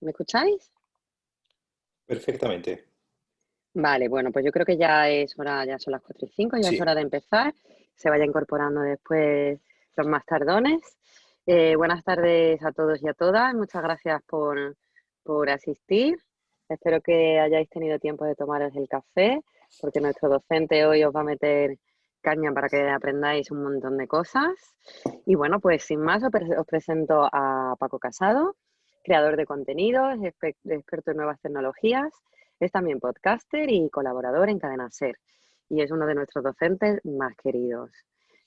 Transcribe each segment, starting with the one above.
¿Me escucháis? Perfectamente. Vale, bueno, pues yo creo que ya es hora, ya son las 4 y 5, ya es hora de empezar. Se vaya incorporando después los más tardones. Eh, buenas tardes a todos y a todas. Muchas gracias por, por asistir. Espero que hayáis tenido tiempo de tomaros el café, porque nuestro docente hoy os va a meter caña para que aprendáis un montón de cosas. Y bueno, pues sin más os presento a Paco Casado, creador de contenidos, experto en nuevas tecnologías, es también podcaster y colaborador en Cadena Ser y es uno de nuestros docentes más queridos.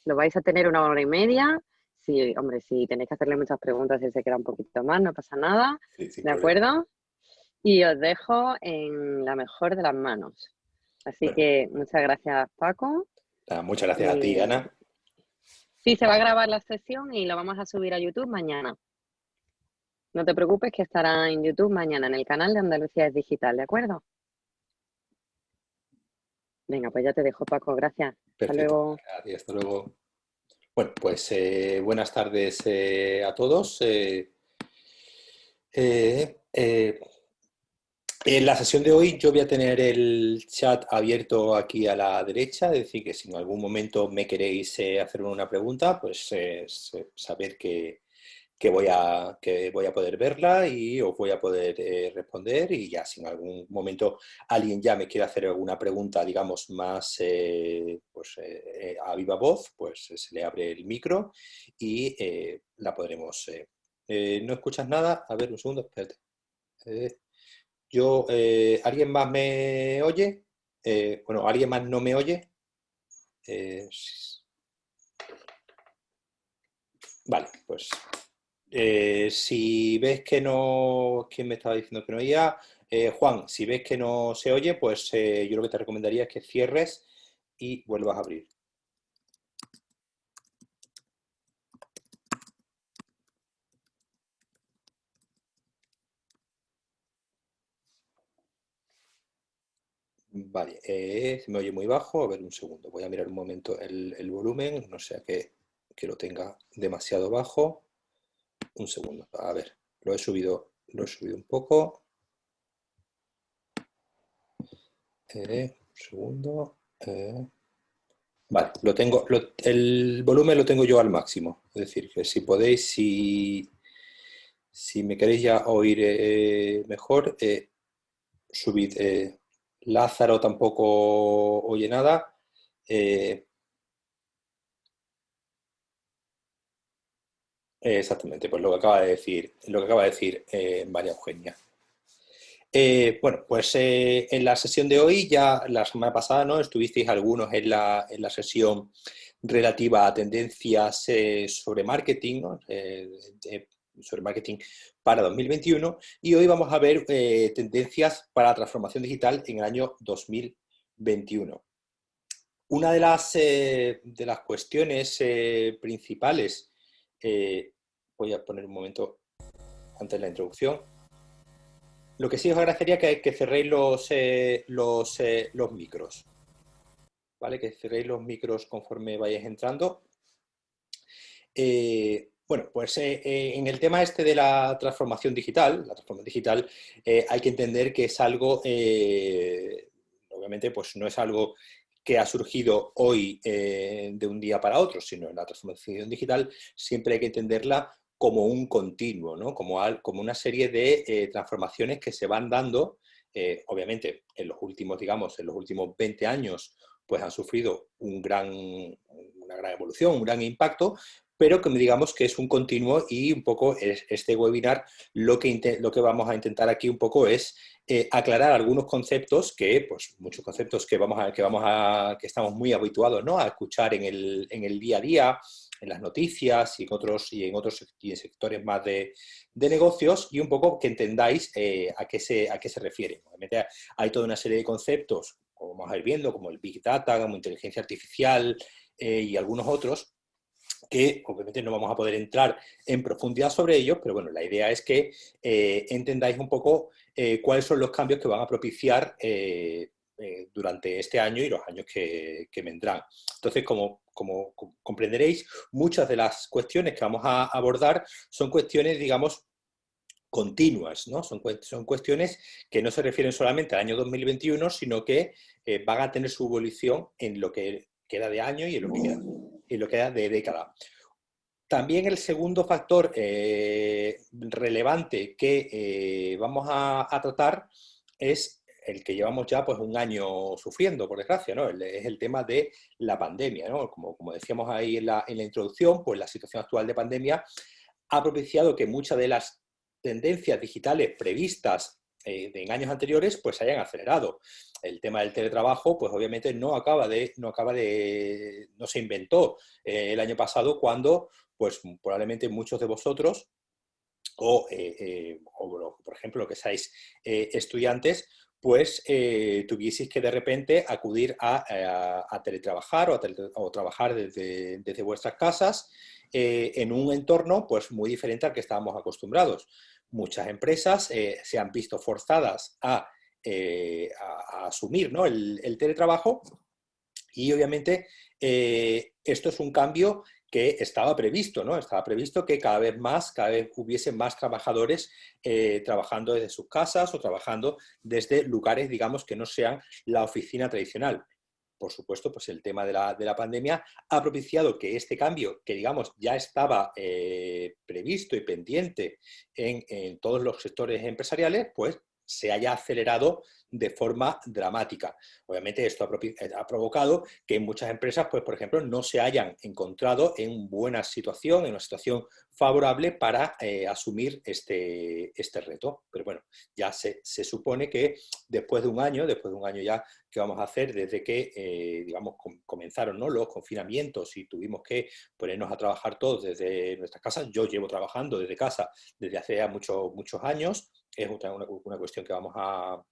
Lo vais a tener una hora y media. Sí, hombre, si tenéis que hacerle muchas preguntas, y se queda un poquito más, no pasa nada. ¿De acuerdo? Y os dejo en la mejor de las manos. Así que muchas gracias, Paco. Ah, muchas gracias a ti, Ana. Sí, se va a grabar la sesión y lo vamos a subir a YouTube mañana. No te preocupes que estará en YouTube mañana en el canal de Andalucía es Digital, ¿de acuerdo? Venga, pues ya te dejo, Paco. Gracias. Hasta luego. Gracias, hasta luego. Bueno, pues eh, buenas tardes eh, a todos. Eh, en la sesión de hoy yo voy a tener el chat abierto aquí a la derecha, es decir, que si en algún momento me queréis hacer una pregunta, pues saber que, que voy, a, que voy a poder verla y os voy a poder eh, responder y ya si en algún momento alguien ya me quiere hacer alguna pregunta, digamos, más eh, pues, eh, a viva voz, pues se le abre el micro y la podremos... ¿No escuchas nada? A ver, un segundo, espérate. yo, ¿Alguien más me oye? bueno, ¿alguien más no me oye? Vale, pues eh, si ves que no... ¿Quién me estaba diciendo que no oía? Eh, Juan, si ves que no se oye, pues eh, yo lo que te recomendaría es que cierres y vuelvas a abrir. Vale, se me oye muy bajo. A ver, un segundo. Voy a mirar un momento el, el volumen, no sea que, que lo tenga demasiado bajo un segundo, a ver, lo he subido, lo he subido un poco. Eh, un segundo. Eh. Vale, lo tengo, el volumen lo tengo yo al máximo. Es decir, que si podéis, si, si me queréis ya oír eh, mejor, subid. Lázaro tampoco oye nada. Exactamente, pues lo que acaba de decir, lo que acaba de decir eh, María Eugenia. Eh, bueno, pues eh, en la sesión de hoy, ya la semana pasada, ¿no? Estuvisteis algunos en la, en la sesión relativa a tendencias sobre marketing, sobre marketing para 2021, y hoy vamos a ver tendencias para transformación digital en el año 2021. Una de las, de las cuestiones principales voy a poner un momento antes la introducción. Lo que sí os agradecería que, que cerréis los, eh, los, eh, los micros. ¿Vale? Que cerréis los micros conforme vayáis entrando. Eh, bueno, pues en el tema este de la transformación digital, la transformación digital hay que entender que es algo, obviamente pues no es algo que ha surgido hoy de un día para otro, sino la transformación digital siempre hay que entenderla como un continuo, ¿no? como, como una serie de eh, transformaciones que se van dando, eh, obviamente en los últimos, digamos, en los últimos 20 años, pues han sufrido un gran, una gran evolución, un gran impacto, pero que digamos que es un continuo y un poco este webinar lo que, lo que vamos a intentar aquí un poco es eh, aclarar algunos conceptos que, pues muchos conceptos que, vamos a, que, vamos a, que estamos muy habituados ¿no? a escuchar en el, en el día a día, en las noticias y en otros, y en otros sectores más de, negocios y un poco que entendáis eh, a, qué se, a qué se refiere. Obviamente hay toda una serie de conceptos, como vamos a ir viendo, como el Big Data, como inteligencia artificial eh, y algunos otros, que obviamente no vamos a poder entrar en profundidad sobre ellos, pero bueno, la idea es que eh, entendáis un poco cuáles son los cambios que van a propiciar durante este año y los años que, que vendrán. Entonces, como como comprenderéis, muchas de las cuestiones que vamos a abordar son cuestiones, digamos, continuas, ¿no? Son, son, cuestiones que no se refieren solamente al año 2021, sino que eh, van a tener su evolución en lo que queda de año y en lo que queda, de década. También el segundo factor eh, relevante que eh, vamos a, tratar es el que llevamos ya pues, un año sufriendo, por desgracia, ¿no? es el tema de la pandemia. ¿no? Como, como, decíamos ahí en la, en la introducción, pues la situación actual de pandemia ha propiciado que muchas de las tendencias digitales previstas eh, en años anteriores pues se hayan acelerado. El tema del teletrabajo pues obviamente no acaba de, no acaba de, no se inventó eh, el año pasado cuando pues probablemente muchos de vosotros o, eh, por ejemplo que seáis estudiantes pues tuvieseis que de repente acudir a, teletrabajar o, trabajar desde, desde vuestras casas en un entorno pues muy diferente al que estábamos acostumbrados. Muchas empresas eh, se han visto forzadas a, eh, asumir el, teletrabajo y obviamente eh, esto es un cambio que estaba previsto, ¿no? Estaba previsto que cada vez más, cada vez hubiese más trabajadores trabajando desde sus casas o trabajando desde lugares, digamos, que no sean la oficina tradicional por supuesto, pues el tema de la, pandemia ha propiciado que este cambio, que digamos ya estaba eh, previsto y pendiente en, en, todos los sectores empresariales, pues se haya acelerado de forma dramática. Obviamente esto ha, provocado que muchas empresas, pues por ejemplo, no se hayan encontrado en buena situación, en una situación favorable para eh, asumir este, este reto. Pero bueno, ya se, supone que después de un año, después de un año ya que vamos a hacer desde que, eh, digamos, comenzaron ¿no? los confinamientos y tuvimos que ponernos a trabajar todos desde nuestras casas. Yo llevo trabajando desde casa desde hace ya muchos, muchos años, es una, una cuestión que vamos a,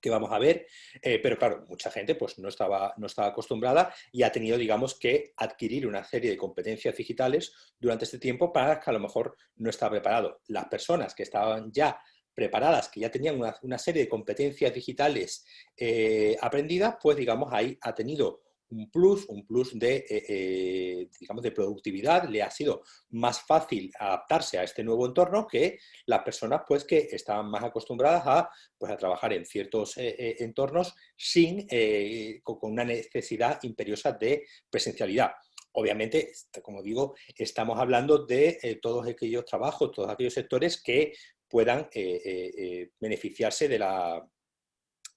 que vamos a ver, eh, pero claro, mucha gente pues no estaba, no estaba acostumbrada y ha tenido, digamos, que adquirir una serie de competencias digitales durante este tiempo para que a lo mejor no estaba preparado. Las personas que estaban ya preparadas, que ya tenían una, serie de competencias digitales eh, aprendidas, pues digamos ahí ha tenido un plus, un plus de, eh, eh, digamos, de productividad, le ha sido más fácil adaptarse a este nuevo entorno que las personas pues, que estaban más acostumbradas a, pues, a trabajar en ciertos eh, entornos sin, con una necesidad imperiosa de presencialidad. Obviamente, como digo, estamos hablando de todos aquellos trabajos, todos aquellos sectores que puedan beneficiarse de la,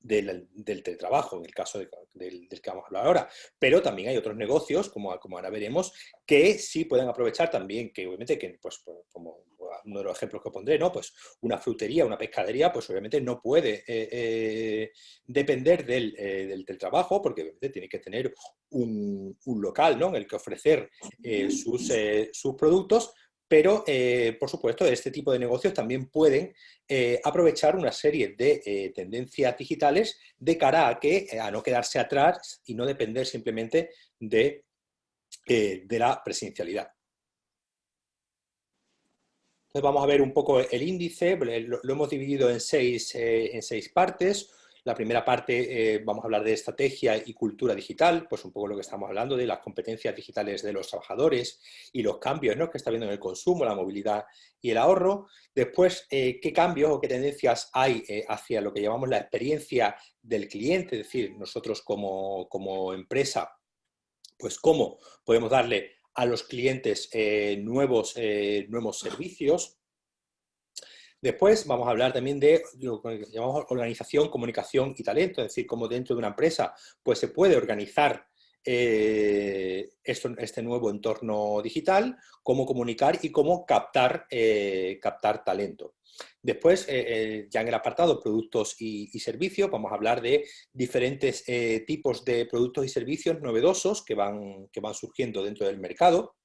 del, del, teletrabajo, en el caso del, que vamos a hablar ahora. Pero también hay otros negocios, como, como ahora veremos, que sí pueden aprovechar también, que obviamente, que, pues, como uno de los ejemplos que pondré, ¿no? Pues una frutería, una pescadería, pues obviamente no puede eh, eh, depender del, eh, del, teletrabajo, porque obviamente tiene que tener un, un local, ¿no? En el que ofrecer sus, sus productos, pero, eh, por supuesto, este tipo de negocios también pueden eh, aprovechar una serie de eh, tendencias digitales de cara a, que, a no quedarse atrás y no depender simplemente de, de la presencialidad. Entonces vamos a ver un poco el índice, lo, hemos dividido en seis, en seis partes. La primera parte eh, vamos a hablar de estrategia y cultura digital, pues un poco lo que estamos hablando de las competencias digitales de los trabajadores y los cambios ¿no? que está viendo en el consumo, la movilidad y el ahorro. Después, eh, qué cambios o qué tendencias hay eh, hacia lo que llamamos la experiencia del cliente, es decir, nosotros como, como empresa, pues cómo podemos darle a los clientes nuevos, nuevos servicios, Después vamos a hablar también de lo que llamamos organización, comunicación y talento, es decir, cómo dentro de una empresa pues, se puede organizar eh, este nuevo entorno digital, cómo comunicar y cómo captar, eh, talento. Después, eh, ya en el apartado productos y, servicios, vamos a hablar de diferentes tipos de productos y servicios novedosos que van surgiendo dentro del mercado.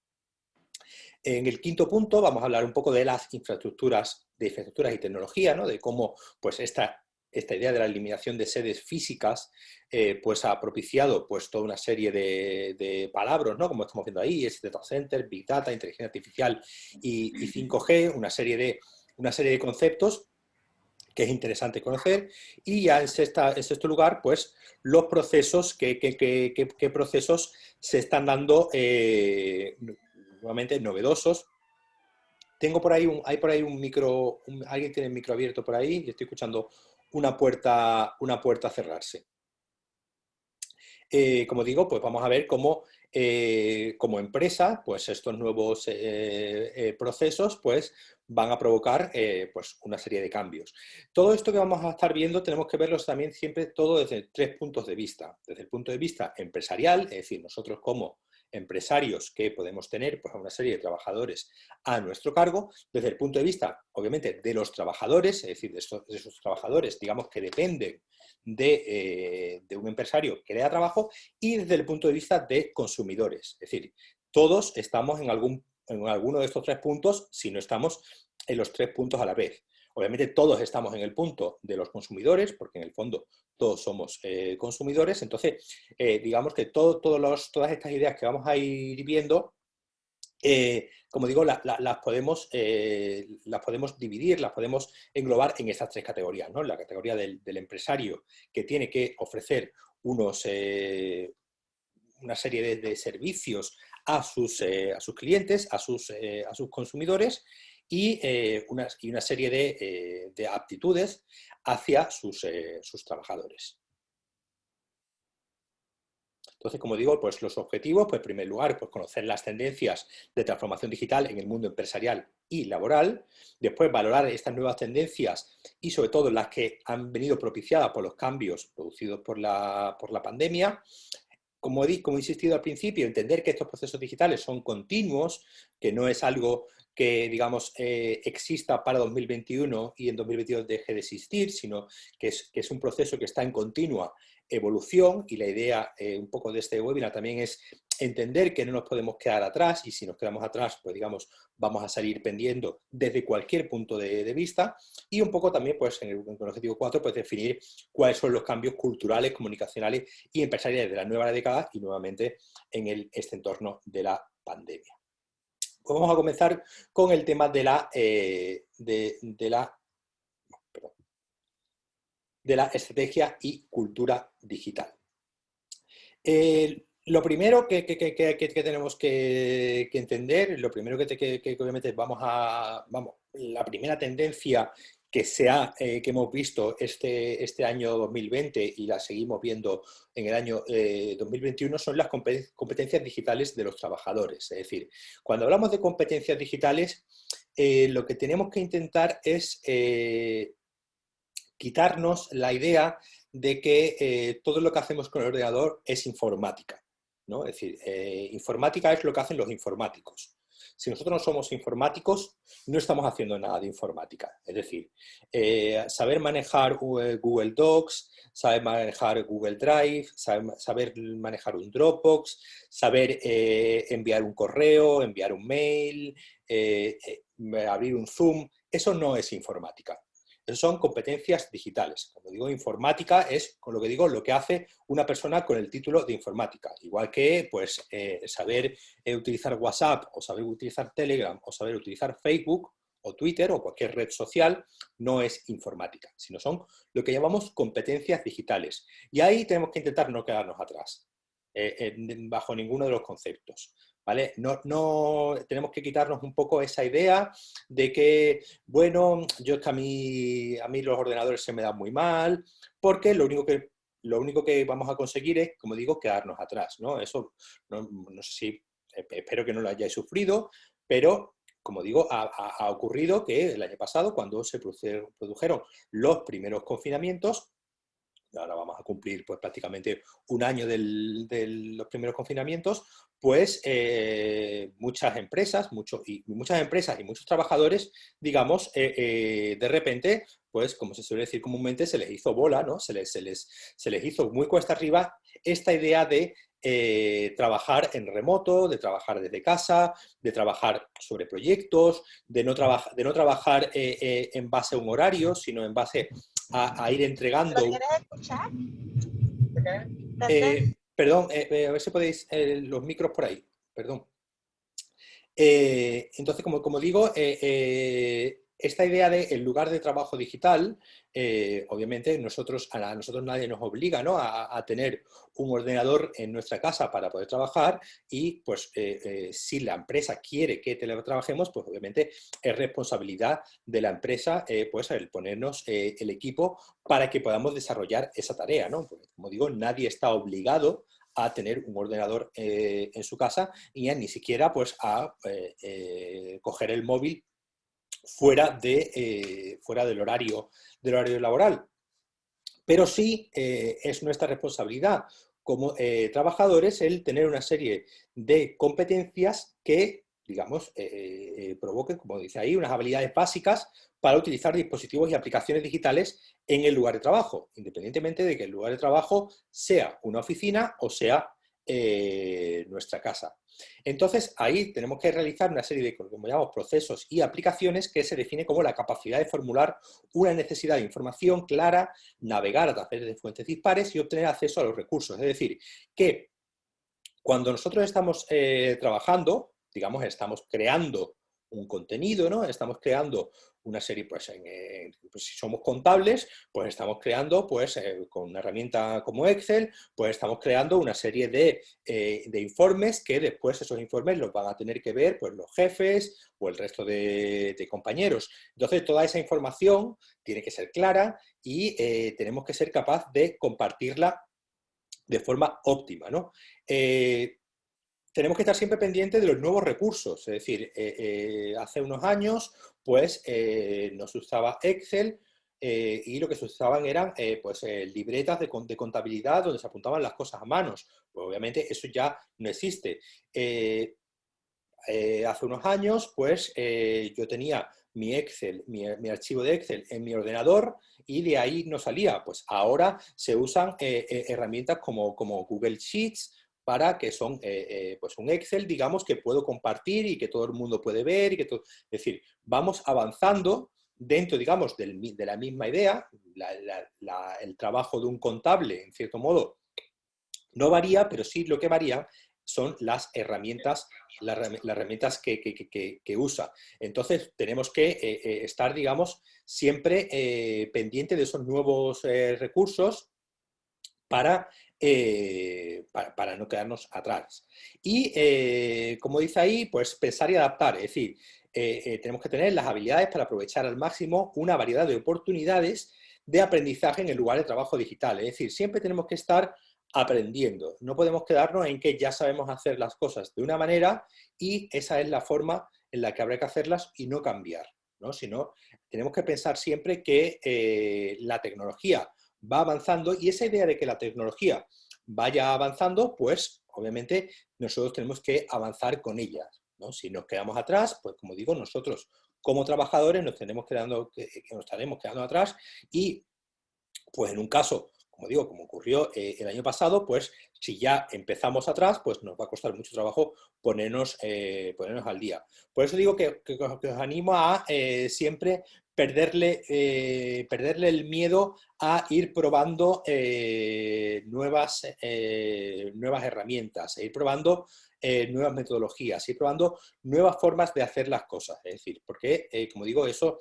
En el quinto punto vamos a hablar un poco de las infraestructuras de infraestructuras y tecnología, ¿no? de cómo pues, esta, esta idea de la eliminación de sedes físicas eh, pues, ha propiciado pues, toda una serie de, palabras, ¿no? como estamos viendo ahí, es data center, big data, inteligencia artificial y, 5G, una serie, de, una serie de conceptos que es interesante conocer, y ya en, sexta, en sexto lugar, pues los procesos, qué, qué, procesos se están dando eh, nuevamente novedosos tengo por ahí un, hay por ahí un micro, alguien tiene el micro abierto por ahí y estoy escuchando una puerta, una puerta cerrarse. Eh, como digo, pues vamos a ver cómo eh, como empresa, pues estos nuevos eh, procesos pues van a provocar pues una serie de cambios. Todo esto que vamos a estar viendo tenemos que verlos también siempre todo desde tres puntos de vista. Desde el punto de vista empresarial, es decir, nosotros como empresarios que podemos tener pues, a una serie de trabajadores a nuestro cargo, desde el punto de vista, obviamente, de los trabajadores, es decir, de, esos trabajadores, digamos, que dependen eh, de, un empresario que le da trabajo, y desde el punto de vista de consumidores. Es decir, todos estamos en, algún, en alguno de estos tres puntos, si no estamos en los tres puntos a la vez. Obviamente todos estamos en el punto de los consumidores, porque en el fondo todos somos eh, consumidores, entonces eh, digamos que todo, todas estas ideas que vamos a ir viendo, eh, como digo, las, podemos, las podemos dividir, las podemos englobar en estas tres categorías. ¿no? La categoría del, empresario que tiene que ofrecer unos, una serie de, servicios a sus, a sus clientes, a sus, a sus consumidores, y, eh, una, y una, serie de, eh, de aptitudes hacia sus, eh, sus, trabajadores. Entonces, como digo, pues los objetivos, pues en primer lugar, pues conocer las tendencias de transformación digital en el mundo empresarial y laboral, después valorar estas nuevas tendencias y sobre todo las que han venido propiciadas por los cambios producidos por la, por la pandemia, como he, como he insistido al principio, entender que estos procesos digitales son continuos, que no es algo que, digamos, eh, exista para 2021 y en 2022 deje de existir, sino que es, un proceso que está en continua evolución y la idea eh, un poco de este webinar también es entender que no nos podemos quedar atrás y si nos quedamos atrás, pues digamos, vamos a salir pendiendo desde cualquier punto de, vista y un poco también, pues en el, en el, objetivo 4, pues definir cuáles son los cambios culturales, comunicacionales y empresariales de la nueva década y nuevamente en este entorno de la pandemia. Pues vamos a comenzar con el tema de la, eh, de, la, de la estrategia y cultura digital. lo primero que, tenemos que, entender, lo primero que, obviamente vamos a, vamos, la primera tendencia que, eh, que hemos visto este, este año 2020 y la seguimos viendo en el año 2021 eh, son las competencias digitales de los trabajadores. Es decir, cuando hablamos de competencias digitales, eh, lo que tenemos que intentar es quitarnos la idea de que todo lo que hacemos con el ordenador es informática. ¿no? Es decir, informática es lo que hacen los informáticos. Si nosotros no somos informáticos, no estamos haciendo nada de informática. Es decir, eh, saber manejar eh, Google Docs, saber manejar Google Drive, saber, manejar un Dropbox, saber eh, enviar un correo, enviar un mail, abrir un Zoom, eso no es informática son competencias digitales. Cuando digo informática es, con lo que digo, lo que hace una persona con el título de informática. Igual que pues, eh, saber eh, utilizar WhatsApp o saber utilizar Telegram o saber utilizar Facebook o Twitter o cualquier red social no es informática, sino son lo que llamamos competencias digitales. Y ahí tenemos que intentar no quedarnos atrás, eh, bajo ninguno de los conceptos. ¿Vale? No, no, tenemos que quitarnos un poco esa idea de que, bueno, yo es a mí, a mí los ordenadores se me dan muy mal, porque lo único que, lo único que vamos a conseguir es, como digo, quedarnos atrás, ¿no? Eso, no, sé si, espero que no lo hayáis sufrido, pero como digo, ha, ocurrido que el año pasado, cuando se produjeron los primeros confinamientos, ahora vamos a cumplir pues, prácticamente un año de los primeros confinamientos, pues eh, muchas empresas, y muchas empresas y muchos trabajadores, digamos, eh, eh, de repente, pues como se suele decir comúnmente, se les hizo bola, ¿no? Se les, se les, se les hizo muy cuesta arriba esta idea de trabajar en remoto, de trabajar desde casa, de trabajar sobre proyectos, de no, de no trabajar en base a un horario, sino en base a, ir entregando... quieres escuchar? Eh, perdón, eh, eh, a ver si podéis los micros por ahí, perdón. entonces, como, como digo, esta idea de el lugar de trabajo digital, eh, obviamente nosotros, a, nosotros nadie nos obliga a, tener un ordenador en nuestra casa para poder trabajar y pues eh, eh, si la empresa quiere que teletrabajemos, pues obviamente es responsabilidad de la empresa pues el ponernos el equipo para que podamos desarrollar esa tarea. ¿no? como digo, nadie está obligado a tener un ordenador en su casa y ni siquiera pues a coger el móvil fuera, de, eh, fuera del, horario, del horario laboral. Pero sí eh, es nuestra responsabilidad como eh, trabajadores el tener una serie de competencias que, digamos, provoquen, como dice ahí, unas habilidades básicas para utilizar dispositivos y aplicaciones digitales en el lugar de trabajo, independientemente de que el lugar de trabajo sea una oficina o sea nuestra casa. Entonces, ahí tenemos que realizar una serie de, como llamamos, procesos y aplicaciones que se define como la capacidad de formular una necesidad de información clara, navegar a través de fuentes dispares y obtener acceso a los recursos. Es decir, que cuando nosotros estamos eh, trabajando, digamos, estamos creando un contenido, ¿no? Estamos creando una serie, pues, pues, si somos contables, pues estamos creando, pues, eh, con una herramienta como Excel, pues estamos creando una serie eh, de, informes que después esos informes los van a tener que ver, pues, los jefes o el resto de, compañeros. Entonces, toda esa información tiene que ser clara y eh, tenemos que ser capaz de compartirla de forma óptima, ¿no? Tenemos que estar siempre pendientes de los nuevos recursos. Es decir, eh, eh, hace unos años pues eh, no se usaba Excel y lo que se usaban eran pues, libretas de, contabilidad donde se apuntaban las cosas a manos. Pues obviamente eso ya no existe. hace unos años pues yo tenía mi Excel, mi, archivo de Excel en mi ordenador y de ahí no salía. Pues ahora se usan herramientas como Google Sheets, para que son eh, eh, pues un Excel, digamos, que puedo compartir y que todo el mundo puede ver. Y que todo... Es decir, vamos avanzando dentro, digamos, de la misma idea, el trabajo de un contable, en cierto modo, no varía, pero sí lo que varía son las herramientas, las, herramientas que, usa. Entonces, tenemos que eh, estar, digamos, siempre pendiente de esos nuevos recursos para eh, para, no quedarnos atrás. Y, eh, como dice ahí, pues pensar y adaptar, es decir, eh, tenemos que tener las habilidades para aprovechar al máximo una variedad de oportunidades de aprendizaje en el lugar de trabajo digital. Es decir, siempre tenemos que estar aprendiendo. No podemos quedarnos en que ya sabemos hacer las cosas de una manera y esa es la forma en la que habrá que hacerlas y no cambiar. ¿no? Sino, tenemos que pensar siempre que la tecnología va avanzando y esa idea de que la tecnología vaya avanzando, pues obviamente nosotros tenemos que avanzar con ella. ¿no? Si nos quedamos atrás, pues como digo, nosotros como trabajadores nos, tenemos quedando, que nos estaremos quedando atrás y pues en un caso como digo, como ocurrió eh, el año pasado, pues si ya empezamos atrás, pues nos va a costar mucho trabajo ponernos, eh, ponernos al día. Por eso digo que, os animo a eh, siempre perderle, perderle el miedo a ir probando nuevas, nuevas herramientas, ir probando nuevas metodologías, ir probando nuevas formas de hacer las cosas. Es decir, porque, como digo, eso,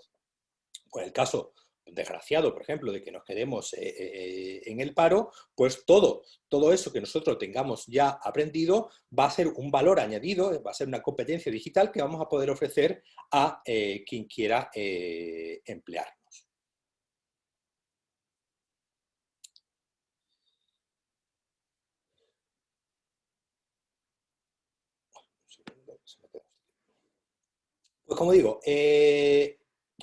con el caso desgraciado, por ejemplo, de que nos quedemos eh, eh, eh, en el paro, pues todo, todo eso que nosotros tengamos ya aprendido va a ser un valor añadido, va a ser una competencia digital que vamos a poder ofrecer a quien quiera emplearnos. Pues como digo,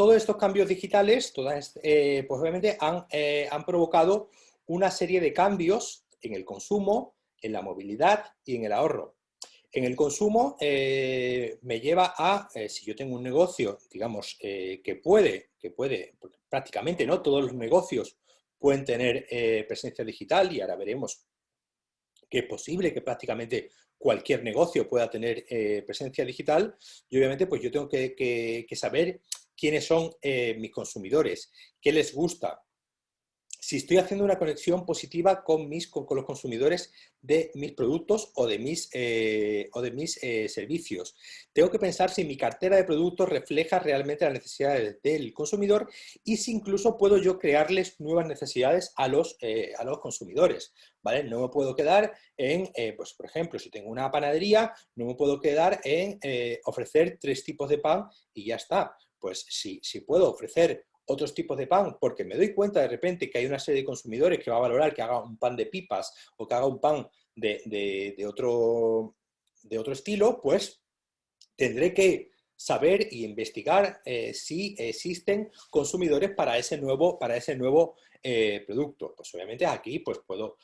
todos estos cambios digitales, todas, eh, pues obviamente han, eh, han provocado una serie de cambios en el consumo, en la movilidad y en el ahorro. En el consumo eh, me lleva a, si yo tengo un negocio, digamos, que puede, que puede, prácticamente no todos los negocios pueden tener presencia digital y ahora veremos que es posible que prácticamente cualquier negocio pueda tener presencia digital y obviamente pues yo tengo que saber quiénes son eh, mis consumidores, qué les gusta, si estoy haciendo una conexión positiva con, mis, con, los consumidores de mis productos o de mis, eh, o de mis eh, servicios. Tengo que pensar si mi cartera de productos refleja realmente las necesidades del consumidor y si incluso puedo yo crearles nuevas necesidades a los, a los consumidores. ¿vale? No me puedo quedar en, pues por ejemplo, si tengo una panadería, no me puedo quedar en ofrecer tres tipos de pan y ya está. Pues si, si puedo ofrecer otros tipos de pan, porque me doy cuenta de repente que hay una serie de consumidores que va a valorar que haga un pan de pipas o que haga un pan de, otro, de otro estilo, pues tendré que saber y investigar eh, si existen consumidores para ese nuevo, para ese nuevo eh, producto. Pues obviamente aquí pues puedo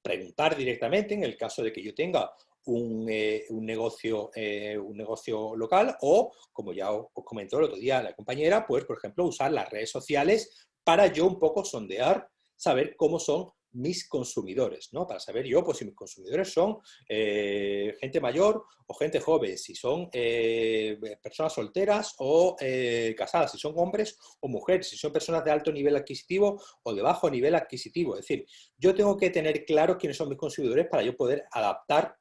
preguntar directamente en el caso de que yo tenga un, eh, un, negocio, eh, un negocio local o, como ya os, comentó el otro día la compañera, pues, por ejemplo, usar las redes sociales para yo un poco sondear, saber cómo son mis consumidores, ¿no? Para saber yo, pues si mis consumidores son eh, gente mayor o gente joven, si son personas solteras o casadas, si son hombres o mujeres, si son personas de alto nivel adquisitivo o de bajo nivel adquisitivo. Es decir, yo tengo que tener claro quiénes son mis consumidores para yo poder adaptar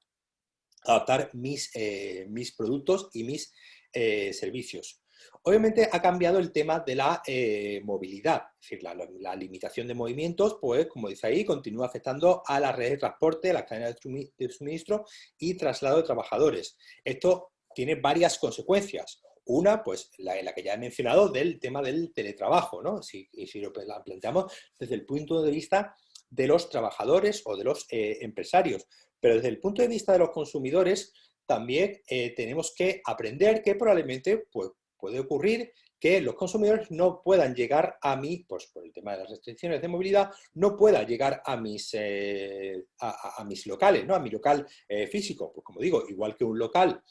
adaptar mis, eh, mis productos y mis eh, servicios. Obviamente ha cambiado el tema de la eh, movilidad, es decir, la, limitación de movimientos, pues como dice ahí, continúa afectando a la red de transporte, a las cadenas de suministro y traslado de trabajadores. Esto tiene varias consecuencias. Una, pues la, la, que ya he mencionado, del tema del teletrabajo, ¿no? Si, si lo planteamos desde el punto de vista de los trabajadores o de los empresarios. Pero desde el punto de vista de los consumidores, también eh, tenemos que aprender que probablemente pues, puede ocurrir que los consumidores no puedan llegar a mí, pues por el tema de las restricciones de movilidad, no pueda llegar a mis, eh, a, mis locales, ¿no? a mi local eh, físico. Pues como digo, igual que un local,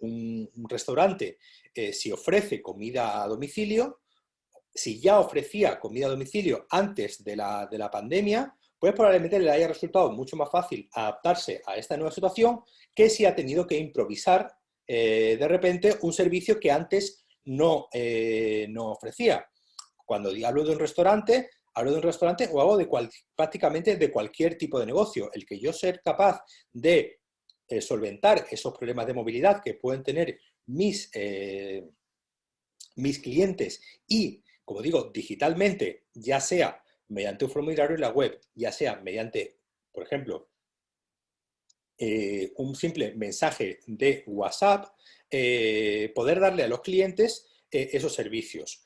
un, restaurante, si ofrece comida a domicilio, si ya ofrecía comida a domicilio antes de la, de la pandemia, pues probablemente le haya resultado mucho más fácil adaptarse a esta nueva situación que si ha tenido que improvisar eh, de repente un servicio que antes no, eh, no ofrecía. Cuando hablo de un restaurante, hablo de un restaurante o hago de prácticamente de cualquier tipo de negocio. El que yo ser capaz de eh, solventar esos problemas de movilidad que pueden tener mis, mis clientes y, como digo, digitalmente, ya sea mediante un formulario en la web, ya sea mediante, por ejemplo, eh, un simple mensaje de WhatsApp, eh, poder darle a los clientes eh, esos servicios.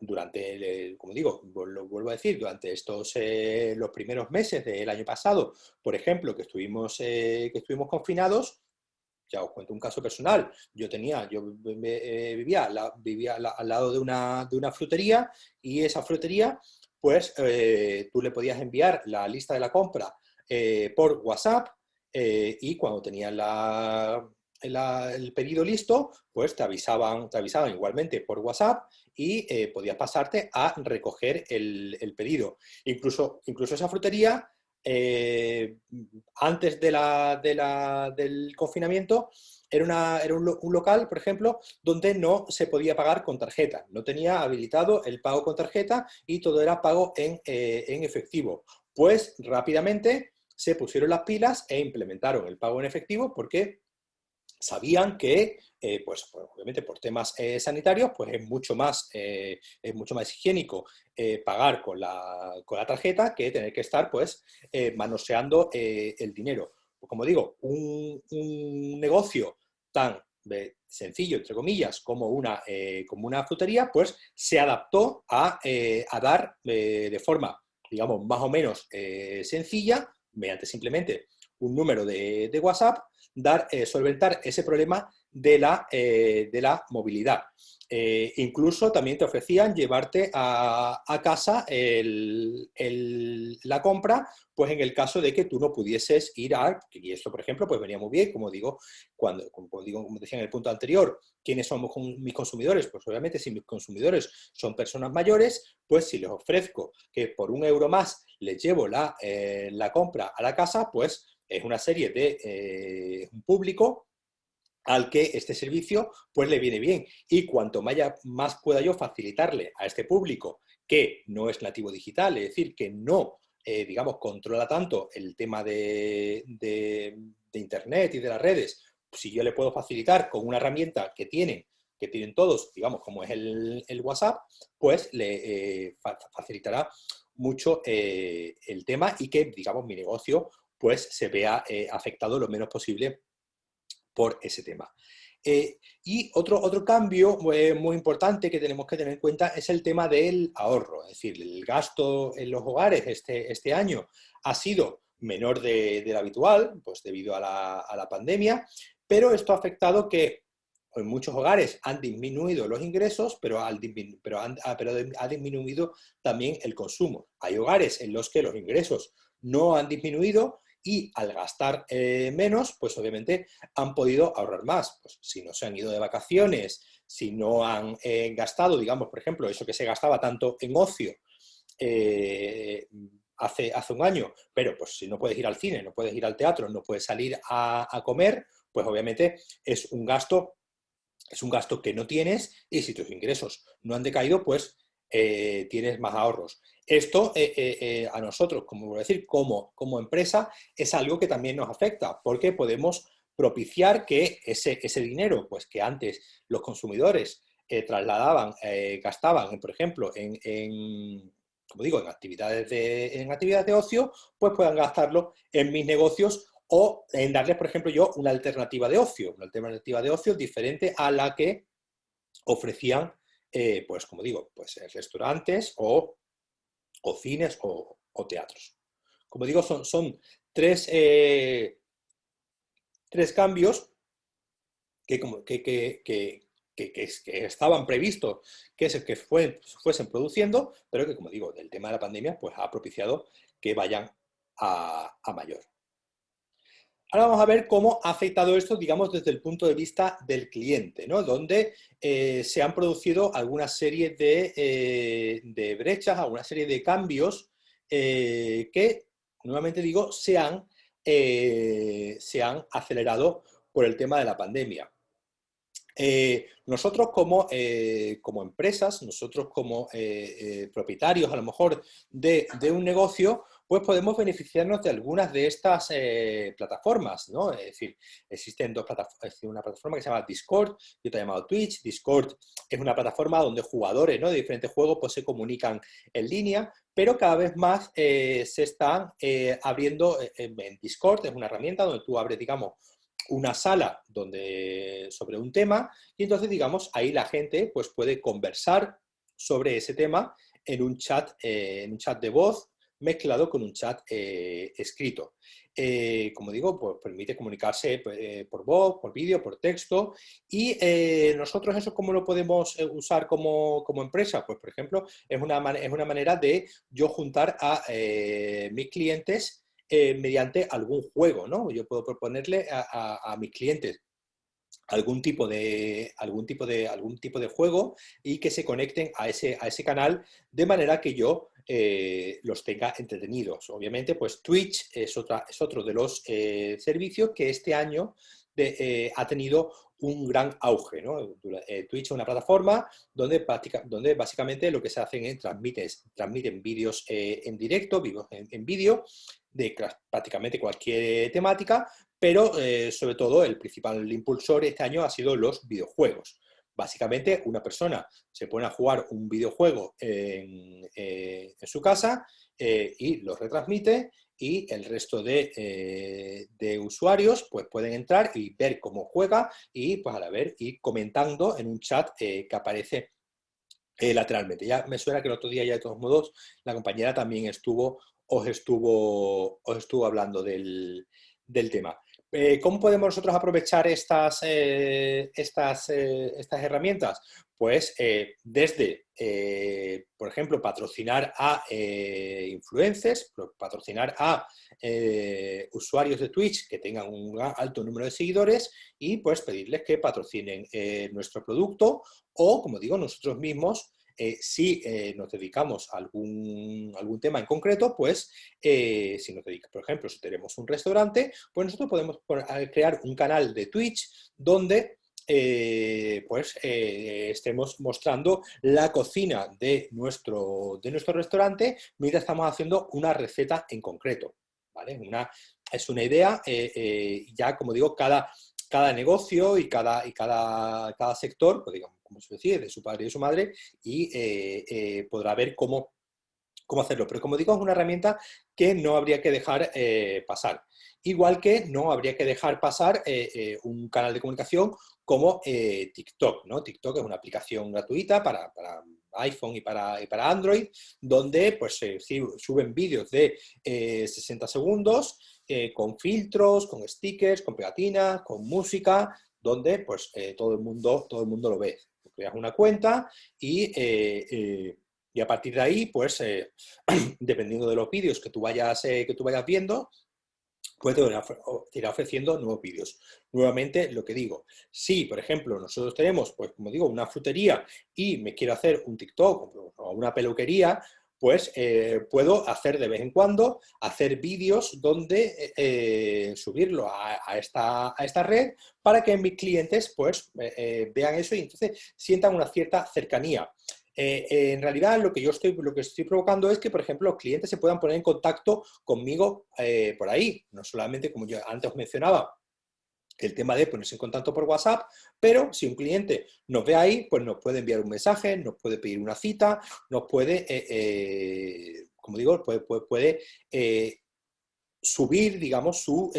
durante, como digo, lo vuelvo a decir, durante estos los primeros meses del año pasado, por ejemplo, que estuvimos, que estuvimos confinados, ya os cuento un caso personal, yo tenía, yo vivía, vivía al lado de una, de una frutería y esa frutería pues eh, tú le podías enviar la lista de la compra eh, por WhatsApp eh, y cuando tenías el pedido listo, pues te avisaban, te avisaban igualmente por WhatsApp y podías pasarte a recoger el, pedido. Incluso, incluso esa frutería, antes de la, del confinamiento, era, era un, local, por ejemplo, donde no se podía pagar con tarjeta. No tenía habilitado el pago con tarjeta y todo era pago en, eh, efectivo. Pues rápidamente se pusieron las pilas e implementaron el pago en efectivo porque sabían que, eh, pues, obviamente por temas eh, sanitarios, pues es mucho más, es mucho más higiénico pagar con la, con la, tarjeta que tener que estar, pues, manoseando el dinero. Como digo, un, negocio tan sencillo, entre comillas, como una, eh, como una frutería, pues se adaptó a, eh, dar eh, de forma, digamos, más o menos sencilla, mediante simplemente un número de, de WhatsApp, dar, solventar ese problema de la, de la movilidad. Eh, incluso también te ofrecían llevarte a, casa la compra, pues en el caso de que tú no pudieses ir a, y esto por ejemplo pues venía muy bien, como digo, cuando, como, digo, como decía en el punto anterior, ¿quiénes son mis consumidores? Pues obviamente si mis consumidores son personas mayores, pues si les ofrezco que por un euro más les llevo la, eh, la compra a la casa, pues es una serie de eh, un público al que este servicio pues le viene bien. Y cuanto más pueda yo facilitarle a este público que no es nativo digital, es decir, que no, eh, digamos, controla tanto el tema de, Internet y de las redes, si yo le puedo facilitar con una herramienta que tienen, que tienen todos, digamos, como es el, WhatsApp, pues le eh, facilitará mucho eh, el tema y que, digamos, mi negocio pues se vea afectado lo menos posible por ese tema. Eh, y otro, otro cambio eh, muy importante que tenemos que tener en cuenta es el tema del ahorro, es decir, el gasto en los hogares este, este año ha sido menor de, del habitual, pues debido a la, a la, pandemia, pero esto ha afectado que en muchos hogares han disminuido los ingresos, pero, al, pero, han, ah, pero ha disminuido también el consumo. Hay hogares en los que los ingresos no han disminuido, y al gastar eh, menos, pues obviamente han podido ahorrar más. Pues si no se han ido de vacaciones, si no han eh, gastado, digamos, por ejemplo, eso que se gastaba tanto en ocio eh, hace, hace un año, pero pues si no puedes ir al cine, no puedes ir al teatro, no puedes salir a, a comer, pues obviamente es un gasto es un gasto que no tienes y si tus ingresos no han decaído, pues tienes más ahorros. Esto eh, eh, eh, a nosotros, como voy a decir, como, como empresa, es algo que también nos afecta, porque podemos propiciar que ese, ese dinero, pues que antes los consumidores trasladaban, gastaban, por ejemplo, en, como digo, en actividades, de, en actividades de ocio, pues puedan gastarlo en mis negocios o en darles, por ejemplo, yo una alternativa de ocio, una alternativa de ocio diferente a la que ofrecían, pues como digo, pues restaurantes o o cines o, teatros. Como digo, son, tres, eh, tres cambios que, que, que, estaban previstos que, que fuesen produciendo, pero que, como digo, del tema de la pandemia, pues ha propiciado que vayan a mayor. Ahora vamos a ver cómo ha afectado esto, digamos, desde el punto de vista del cliente, ¿no? Donde eh, se han producido alguna serie de, eh, brechas, alguna serie de cambios eh, que, nuevamente digo, se han, se han acelerado por el tema de la pandemia. nosotros como, como, empresas, nosotros como propietarios a lo mejor de, de un negocio, pues podemos beneficiarnos de algunas de estas eh, plataformas, ¿no? Es decir, existen dos plataformas, una plataforma que se llama Discord y otra llamada Twitch. Discord es una plataforma donde jugadores de diferentes juegos pues, se comunican en línea, pero cada vez más eh, se están eh, abriendo en Discord, es una herramienta donde tú abres, digamos, una sala donde, sobre un tema y entonces, digamos, ahí la gente pues, puede conversar sobre ese tema en un chat, en un chat de voz mezclado con un chat eh, escrito. Eh, como digo, pues permite comunicarse eh, por voz, por vídeo, por texto y nosotros eso cómo lo podemos usar como, empresa, pues por ejemplo es una, es una manera de yo juntar a mis clientes mediante algún juego, ¿no? Yo puedo proponerle a, a mis clientes algún tipo de algún tipo de algún tipo de juego y que se conecten a ese, a ese canal de manera que yo eh, los tenga entretenidos. Obviamente, pues Twitch es, otra, es otro de los eh, servicios que este año eh, ha tenido un gran auge. Twitch es una plataforma donde, básicamente lo que se hacen es transmiten, transmiten vídeos en directo, vivos en, vídeo, de prácticamente cualquier temática, pero sobre todo el principal impulsor este año ha sido los videojuegos. Básicamente, una persona se pone a jugar un videojuego en, eh, su casa eh, y lo retransmite y el resto eh, de, usuarios pues, pueden entrar y ver cómo juega y pues, vez ir comentando en un chat que aparece lateralmente. Ya me suena que el otro día ya de todos modos la compañera también estuvo, os estuvo, os estuvo hablando del, del tema. Eh, ¿Cómo podemos nosotros aprovechar estas, eh, estas, eh, estas herramientas? Pues desde, por ejemplo, patrocinar a influencers, patrocinar a usuarios de Twitch que tengan un alto número de seguidores y pues pedirles que patrocinen nuestro producto o, como digo, nosotros mismos si nos dedicamos a algún, algún tema en concreto, pues si nos dedicamos, por ejemplo, si tenemos un restaurante, pues nosotros podemos crear un canal de Twitch donde eh, pues eh, estemos mostrando la cocina de nuestro, de nuestro restaurante mientras estamos haciendo una receta en concreto. ¿vale? Es una idea, eh, ya como digo, cada, cada negocio y cada, y cada, cada sector, pues digamos, como se decía, de su padre y de su madre, y podrá ver cómo, cómo hacerlo. Pero como digo, es una herramienta que no habría que dejar pasar. Igual que no habría que dejar pasar un canal de comunicación como eh, TikTok. ¿no? TikTok es una aplicación gratuita para, iPhone y para, para, Android, donde pues, suben vídeos de 60 eh, segundos eh, con filtros, con stickers, con pegatinas, con música, donde pues, todo, el mundo, todo el mundo lo ve. Creas una cuenta y, y a partir de ahí, pues, dependiendo de los vídeos que tú vayas, que tú vayas viendo, puede ir ofreciendo nuevos vídeos. Nuevamente, lo que digo, si, por ejemplo, nosotros tenemos, pues como digo, una frutería y me quiero hacer un TikTok o una peluquería, pues eh, puedo hacer de vez en cuando, hacer vídeos donde eh, subirlo a, esta, a, esta, red para que mis clientes pues eh, vean eso y entonces sientan una cierta cercanía. En realidad lo que yo estoy, lo que estoy provocando es que, por ejemplo, los clientes se puedan poner en contacto conmigo por ahí. No solamente, como yo antes mencionaba, el tema de ponerse en contacto por WhatsApp, pero si un cliente nos ve ahí, pues nos puede enviar un mensaje, nos puede pedir una cita, nos puede, eh, como digo, puede, puede, subir, digamos, su,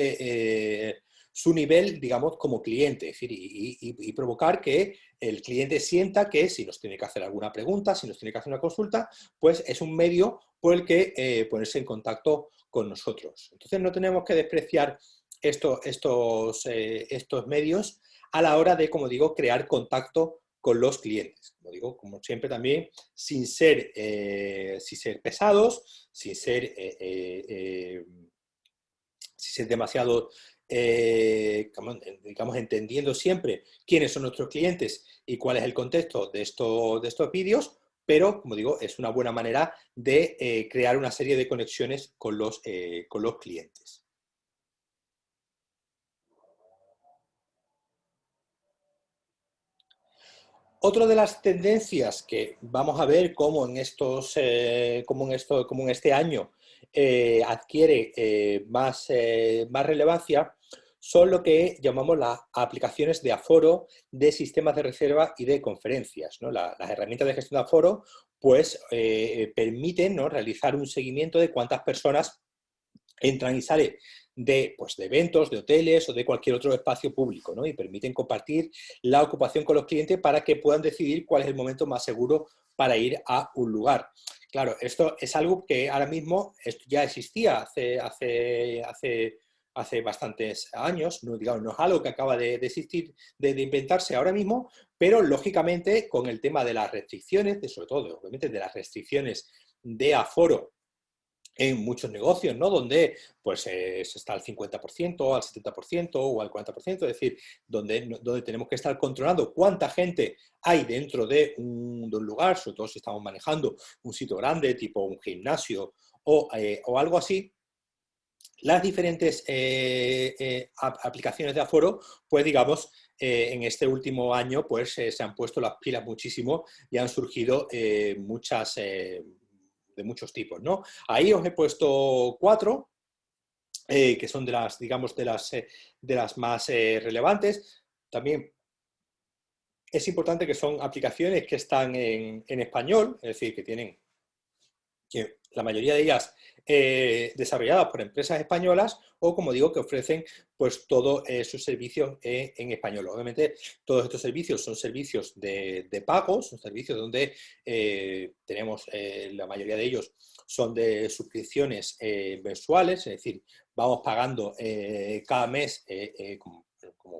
nivel, digamos, como cliente, es decir, y, provocar que el cliente sienta que si nos tiene que hacer alguna pregunta, si nos tiene que hacer una consulta, pues es un medio por el que eh, ponerse en contacto con nosotros. Entonces no tenemos que despreciar estos, eh, estos medios a la hora de, como digo, crear contacto con los clientes. Como digo, como siempre también, sin ser, eh, sin ser pesados, sin ser, sin ser demasiado eh, digamos, entendiendo siempre quiénes son nuestros clientes y cuál es el contexto de, esto, de estos vídeos, pero, como digo, es una buena manera de eh, crear una serie de conexiones con los, eh, con los clientes. Otra de las tendencias que vamos a ver cómo en, estos, como en, esto, como en este año adquiere más, más relevancia son lo que llamamos las aplicaciones de aforo de sistemas de reserva y de conferencias. las herramientas de gestión de aforo pues, eh, permiten ¿no? realizar un seguimiento de cuántas personas entran y salen de, pues, de eventos, de hoteles o de cualquier otro espacio público, ¿no? y permiten compartir la ocupación con los clientes para que puedan decidir cuál es el momento más seguro para ir a un lugar. Claro, esto es algo que ahora mismo ya existía hace, hace, hace hace bastantes años, no, digamos, no es algo que acaba de, existir, de, inventarse ahora mismo, pero lógicamente con el tema de las restricciones, de, sobre todo obviamente de las restricciones de aforo en muchos negocios, ¿no? Donde pues se está al 50%, al 70% o al 40%, es decir, donde, donde tenemos que estar controlando cuánta gente hay dentro de un, lugar, sobre todo si estamos manejando un sitio grande, tipo un gimnasio o, eh, o algo así, las diferentes eh, eh, aplicaciones de aforo, pues digamos, eh, en este último año pues se han puesto las pilas muchísimo y han surgido muchas, de muchos tipos, ¿no? Ahí os he puesto cuatro, que son de las, digamos, de las, de las más relevantes. También es importante que son aplicaciones que están en, en español, es decir, que tienen, que la mayoría de ellas eh, desarrolladas por empresas españolas o, como digo, que ofrecen pues todos eh, sus servicios en español. Obviamente, todos estos servicios son servicios de, pago, son servicios donde eh, tenemos, la mayoría de ellos son de suscripciones mensuales, es decir, vamos pagando cada mes como,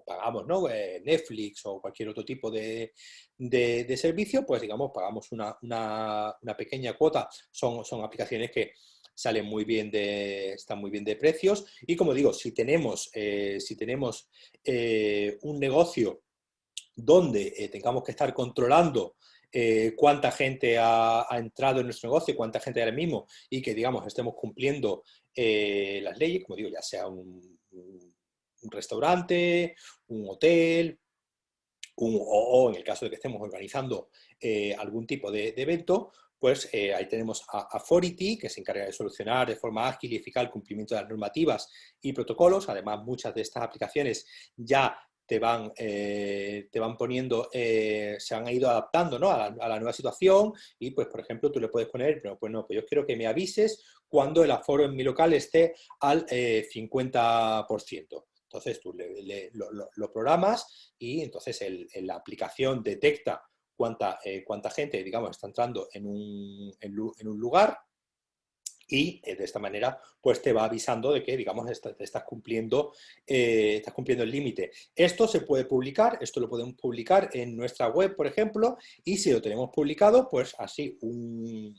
pagamos ¿no? Netflix o cualquier otro tipo de, servicio, pues digamos, pagamos una, pequeña cuota, son aplicaciones que salen muy bien de, están muy bien de precios. Y como digo, si tenemos, eh, si tenemos eh, un negocio donde eh, tengamos que estar controlando cuánta gente ha, entrado en nuestro negocio, cuánta gente ahora mismo, y que, digamos, estemos cumpliendo las leyes, como digo, ya sea un, restaurante, un hotel, o, en el caso de que estemos organizando algún tipo de, evento, pues ahí tenemos a, a, Fority, que se encarga de solucionar de forma ágil y eficaz el cumplimiento de las normativas y protocolos. Además, muchas de estas aplicaciones ya te van, eh, te van poniendo, eh, se han ido adaptando ¿no? a, la, nueva situación y pues por ejemplo tú le puedes poner, pero pues no, pues yo quiero que me avises cuando el aforo en mi local esté al 50%. Eh, entonces tú lo, programas y entonces la aplicación detecta cuánta, cuánta gente, digamos, está entrando en un, en un lugar y eh, de esta manera pues te va avisando de que, digamos, estás, cumpliendo, eh, estás cumpliendo el límite. Esto se puede publicar, esto lo podemos publicar en nuestra web, por ejemplo, y si lo tenemos publicado, pues así un,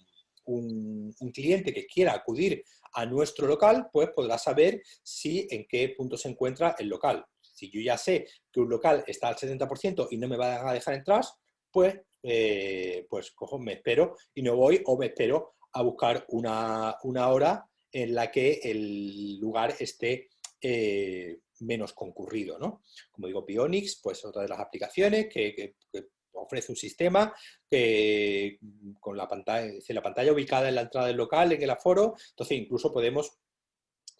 un, cliente que quiera acudir a nuestro local, pues podrá saber si en qué punto se encuentra el local. Si yo ya sé que un local está al 70% y no me va a dejar entrar, pues, eh, pues cojo, me espero y no voy o me espero a buscar una, hora en la que el lugar esté eh, menos concurrido. ¿no? Como digo, Pionix, pues otra de las aplicaciones que, ofrece un sistema que con la pantalla, la pantalla ubicada en la entrada del local, en el aforo, entonces incluso podemos,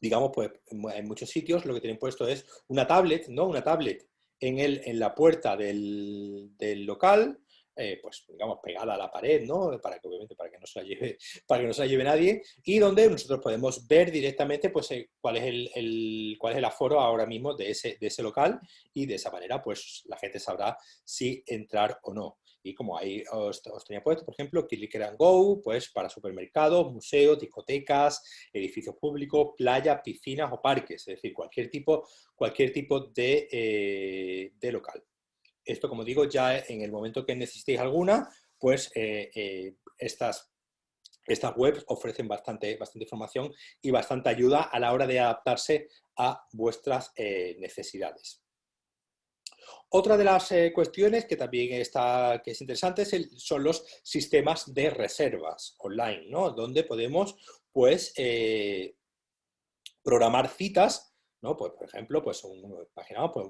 digamos, pues en muchos sitios lo que tienen puesto es una tablet, ¿no? Una tablet en, el, en la puerta del, del local, eh, pues digamos, pegada a la pared, ¿no? Para que obviamente para que no se la lleve, para que no se la lleve nadie, y donde nosotros podemos ver directamente pues, eh, cuál, es el, cuál es el aforo ahora mismo de ese, de ese local, y de esa manera pues la gente sabrá si entrar o no. Y como ahí os, tenía puesto, por ejemplo, Click and Go, pues para supermercados, museos, discotecas, edificios públicos, playas, piscinas o parques, es decir, cualquier tipo, cualquier tipo de, eh, de local. Esto, como digo, ya en el momento que necesitéis alguna, pues eh, eh, estas, estas webs ofrecen bastante, bastante información y bastante ayuda a la hora de adaptarse a vuestras necesidades. Otra de las cuestiones que también está, que es interesante son los sistemas de reservas online, ¿no? donde podemos pues, programar citas ¿no? Pues, por ejemplo, pues un, pues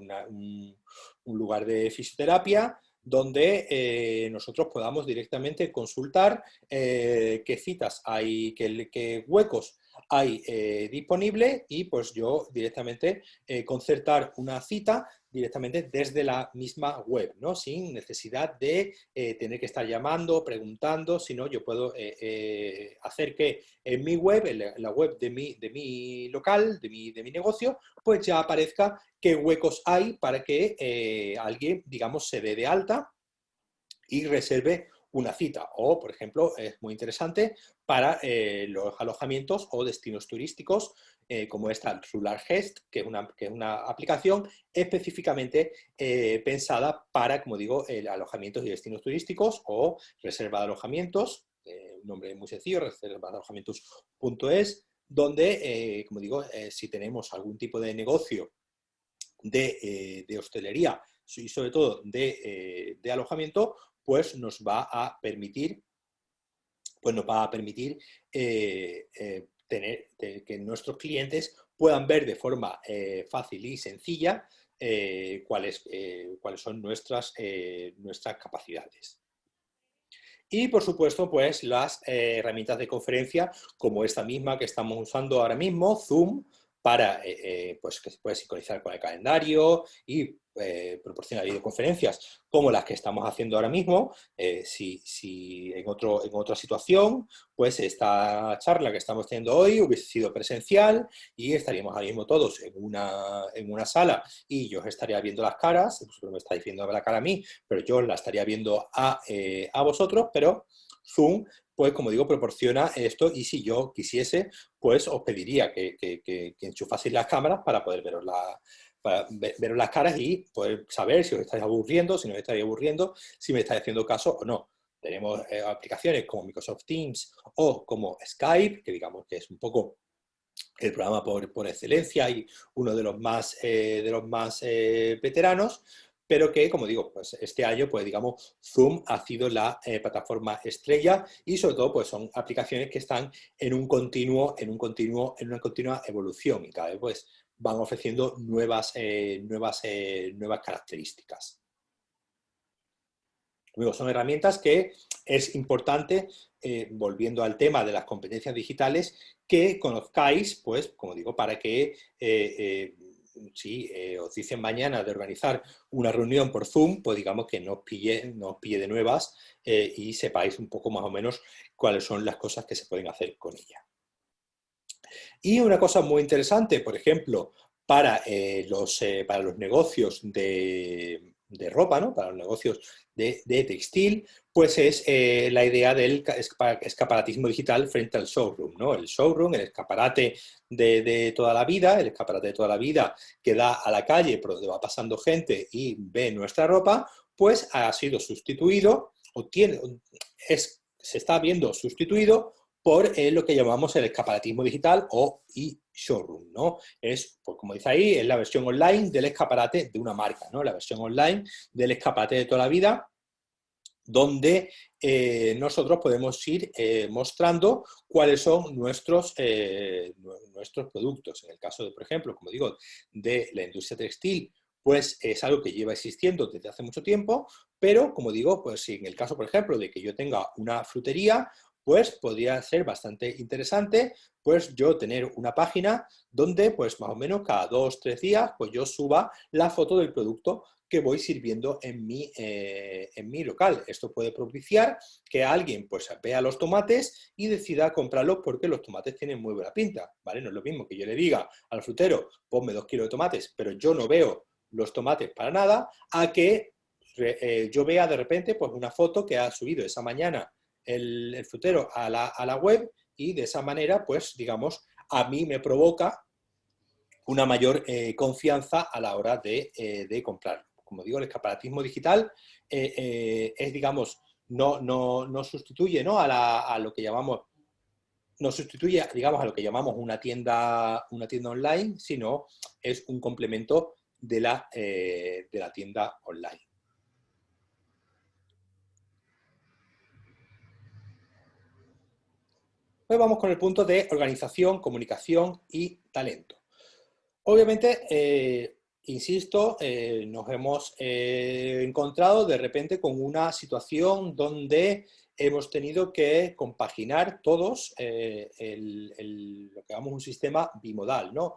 un, lugar de fisioterapia donde eh, nosotros podamos directamente consultar eh, qué citas hay, qué, qué huecos hay eh, disponible y pues yo directamente concertar una cita directamente desde la misma web, ¿no? sin necesidad de eh, tener que estar llamando, preguntando, sino yo puedo eh, eh, hacer que en mi web, en la web de mi, de mi local, de mi, de mi negocio, pues ya aparezca qué huecos hay para que alguien, digamos, se dé de alta y reserve una cita. O, por ejemplo, es muy interesante para los alojamientos o destinos turísticos eh, como esta Rular Gest, que es una, que es una aplicación específicamente eh, pensada para, como digo, alojamientos y destinos turísticos o reserva de alojamientos, eh, un nombre muy sencillo, reserva de alojamientos.es, donde, como digo, si tenemos algún tipo de negocio de, hostelería y sobre todo de, de alojamiento, pues nos va a permitir pues nos va a permitir tener, que nuestros clientes puedan ver de forma eh, fácil y sencilla eh, cuáles, eh, cuáles son nuestras, nuestras capacidades. Y por supuesto, pues las herramientas de conferencia como esta misma que estamos usando ahora mismo, Zoom, para pues, que se puede sincronizar con el calendario y eh, proporciona videoconferencias como las que estamos haciendo ahora mismo, eh, si, si en, otro, en otra situación, pues esta charla que estamos teniendo hoy hubiese sido presencial y estaríamos ahora mismo todos en una, en una sala y yo os estaría viendo las caras, vosotros me estáis viendo la cara a mí, pero yo la estaría viendo a, eh, a vosotros, pero Zoom pues como digo, proporciona esto y si yo quisiese, pues os pediría que, que, que, enchufaseis las cámaras para poder veros la, para ver, las caras y poder saber si os estáis aburriendo, si no os estáis aburriendo, si me estáis haciendo caso o no. Tenemos eh, aplicaciones como Microsoft Teams o como Skype, que digamos que es un poco el programa por, por excelencia y uno de los más, eh, de los más eh, veteranos, pero que, como digo, pues este año, pues digamos, Zoom ha sido la eh, plataforma estrella y sobre todo, pues son aplicaciones que están en un continuo, en un continuo, en una continua evolución y cada vez, pues, van ofreciendo nuevas, eh, nuevas, eh, nuevas características. Luego, son herramientas que es importante, volviendo al tema de las competencias digitales, que conozcáis, pues, como digo, para que si eh, os dicen mañana de organizar una reunión por Zoom, pues digamos que no os pille, no pille de nuevas eh, y sepáis un poco más o menos cuáles son las cosas que se pueden hacer con ella. Y una cosa muy interesante, por ejemplo, para, eh, los, para los negocios de, de ropa, ¿no? para los negocios de, textil, pues es eh, la idea del escaparatismo digital frente al showroom. ¿no? El showroom, el escaparate de, toda la vida, el escaparate de toda la vida que da a la calle por donde va pasando gente y ve nuestra ropa, pues ha sido sustituido, o tiene, es, se está viendo sustituido por eh, lo que llamamos el escaparatismo digital o e-showroom, ¿no? Es, pues como dice ahí, es la versión online del escaparate de una marca, ¿no? La versión online del escaparate de toda la vida, donde eh, nosotros podemos ir eh, mostrando cuáles son nuestros, nuestros productos. En el caso, de, por ejemplo, como digo, de la industria textil, pues es algo que lleva existiendo desde hace mucho tiempo, pero como digo, pues si en el caso, por ejemplo, de que yo tenga una frutería pues podría ser bastante interesante pues yo tener una página donde pues más o menos cada dos, tres días pues yo suba la foto del producto que voy sirviendo en mi, eh, en mi local. Esto puede propiciar que alguien pues vea los tomates y decida comprarlos porque los tomates tienen muy buena pinta, ¿vale? No es lo mismo que yo le diga al frutero, ponme dos kilos de tomates, pero yo no veo los tomates para nada, a que eh, yo vea de repente pues una foto que ha subido esa mañana el, frutero a la, web y de esa manera, pues, digamos, a mí me provoca una mayor eh, confianza a la hora de, eh, comprar. Como digo, el escaparatismo digital eh, es, digamos, no, no, sustituye ¿no? A, lo que llamamos no sustituye, digamos, a lo que llamamos una tienda, una tienda online, sino es un complemento de la, de la tienda online. Vamos con el punto de organización, comunicación y talento. Obviamente, eh, insisto, eh, nos hemos eh, encontrado de repente con una situación donde hemos tenido que compaginar todos lo que llamamos un sistema bimodal, ¿no?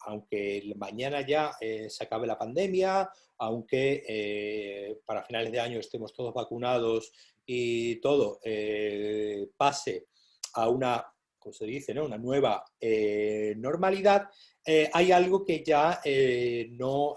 aunque mañana ya se acabe la pandemia, aunque para finales de año estemos todos vacunados y todo pase a una, como se dice, ¿no? una nueva eh, normalidad, eh, hay algo que ya eh, no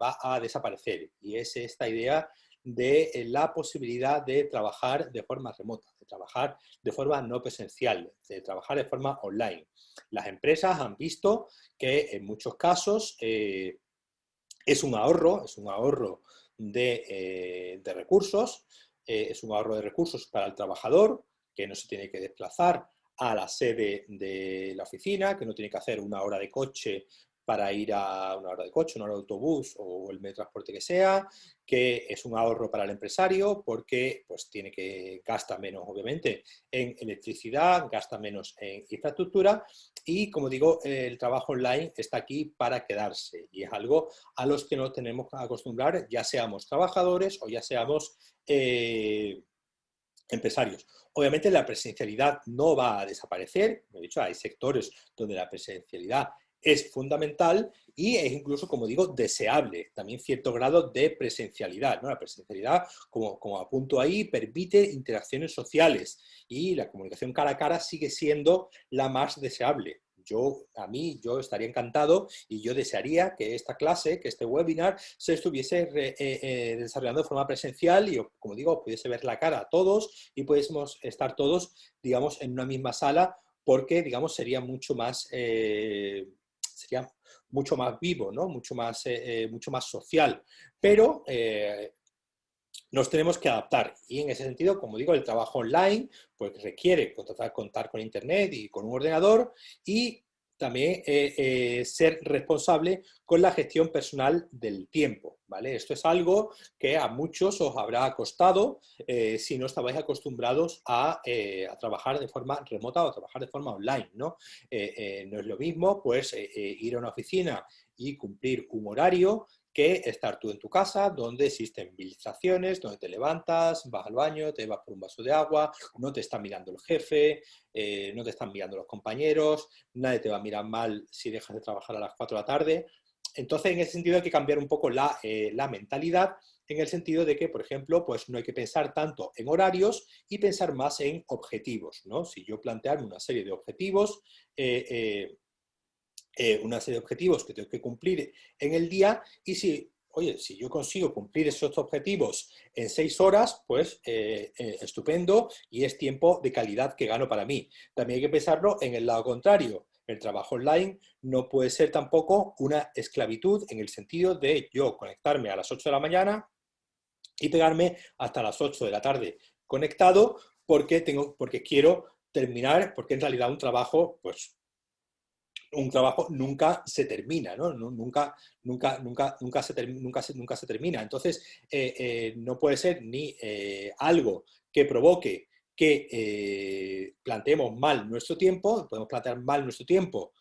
va a desaparecer y es esta idea de la posibilidad de trabajar de forma remota, de trabajar de forma no presencial, de trabajar de forma online. Las empresas han visto que en muchos casos es un ahorro, es un ahorro de, de recursos, es un ahorro de recursos para el trabajador, que no se tiene que desplazar a la sede de la oficina, que no tiene que hacer una hora de coche para ir a una hora de coche, una hora de autobús o el medio de transporte que sea, que es un ahorro para el empresario porque pues, tiene que gasta menos, obviamente, en electricidad, gasta menos en infraestructura y, como digo, el trabajo online está aquí para quedarse y es algo a los que nos tenemos que acostumbrar, ya seamos trabajadores o ya seamos eh, empresarios. Obviamente la presencialidad no va a desaparecer, he dicho, hay sectores donde la presencialidad es fundamental y es incluso, como digo, deseable, también cierto grado de presencialidad. ¿no? La presencialidad, como, como apunto ahí, permite interacciones sociales y la comunicación cara a cara sigue siendo la más deseable yo, a mí, yo estaría encantado y yo desearía que esta clase, que este webinar, se estuviese eh, eh, desarrollando de forma presencial y, como digo, pudiese ver la cara a todos y pudiésemos estar todos, digamos, en una misma sala porque, digamos, sería mucho más, eh, sería mucho más vivo, ¿no? mucho, más, mucho más social. Pero nos tenemos que adaptar y en ese sentido, como digo, el trabajo online pues requiere contar con internet y con un ordenador y también eh, eh, ser responsable con la gestión personal del tiempo. ¿vale? Esto es algo que a muchos os habrá costado eh, si no estabais acostumbrados a, trabajar de forma remota o a trabajar de forma online. No, no es lo mismo pues, ir a una oficina y cumplir un horario que estar tú en tu casa, donde existen distracciones, donde te levantas, vas al baño, te vas por un vaso de agua, no te está mirando el jefe, eh, no te están mirando los compañeros, nadie te va a mirar mal si dejas de trabajar a las 4 de la tarde. Entonces, en ese sentido hay que cambiar un poco la, eh, mentalidad, en el sentido de que, por ejemplo, pues no hay que pensar tanto en horarios y pensar más en objetivos. ¿no? Si yo plantearme una serie de objetivos, eh, eh, una serie de objetivos que tengo que cumplir en el día y si, oye, si yo consigo cumplir esos objetivos en seis horas, pues eh, eh, estupendo y es tiempo de calidad que gano para mí. También hay que pensarlo en el lado contrario. El trabajo online no puede ser tampoco una esclavitud en el sentido de yo conectarme a las 8 de la mañana y pegarme hasta las 8 de la tarde conectado porque, tengo, porque quiero terminar, porque en realidad un trabajo pues un trabajo nunca se termina, ¿no? Nunca, nunca, nunca, nunca, se, termina. Entonces, eh, eh, no puede ser ni eh, algo que provoque que planteemos mal nuestro tiempo, podemos plantear mal nuestro tiempo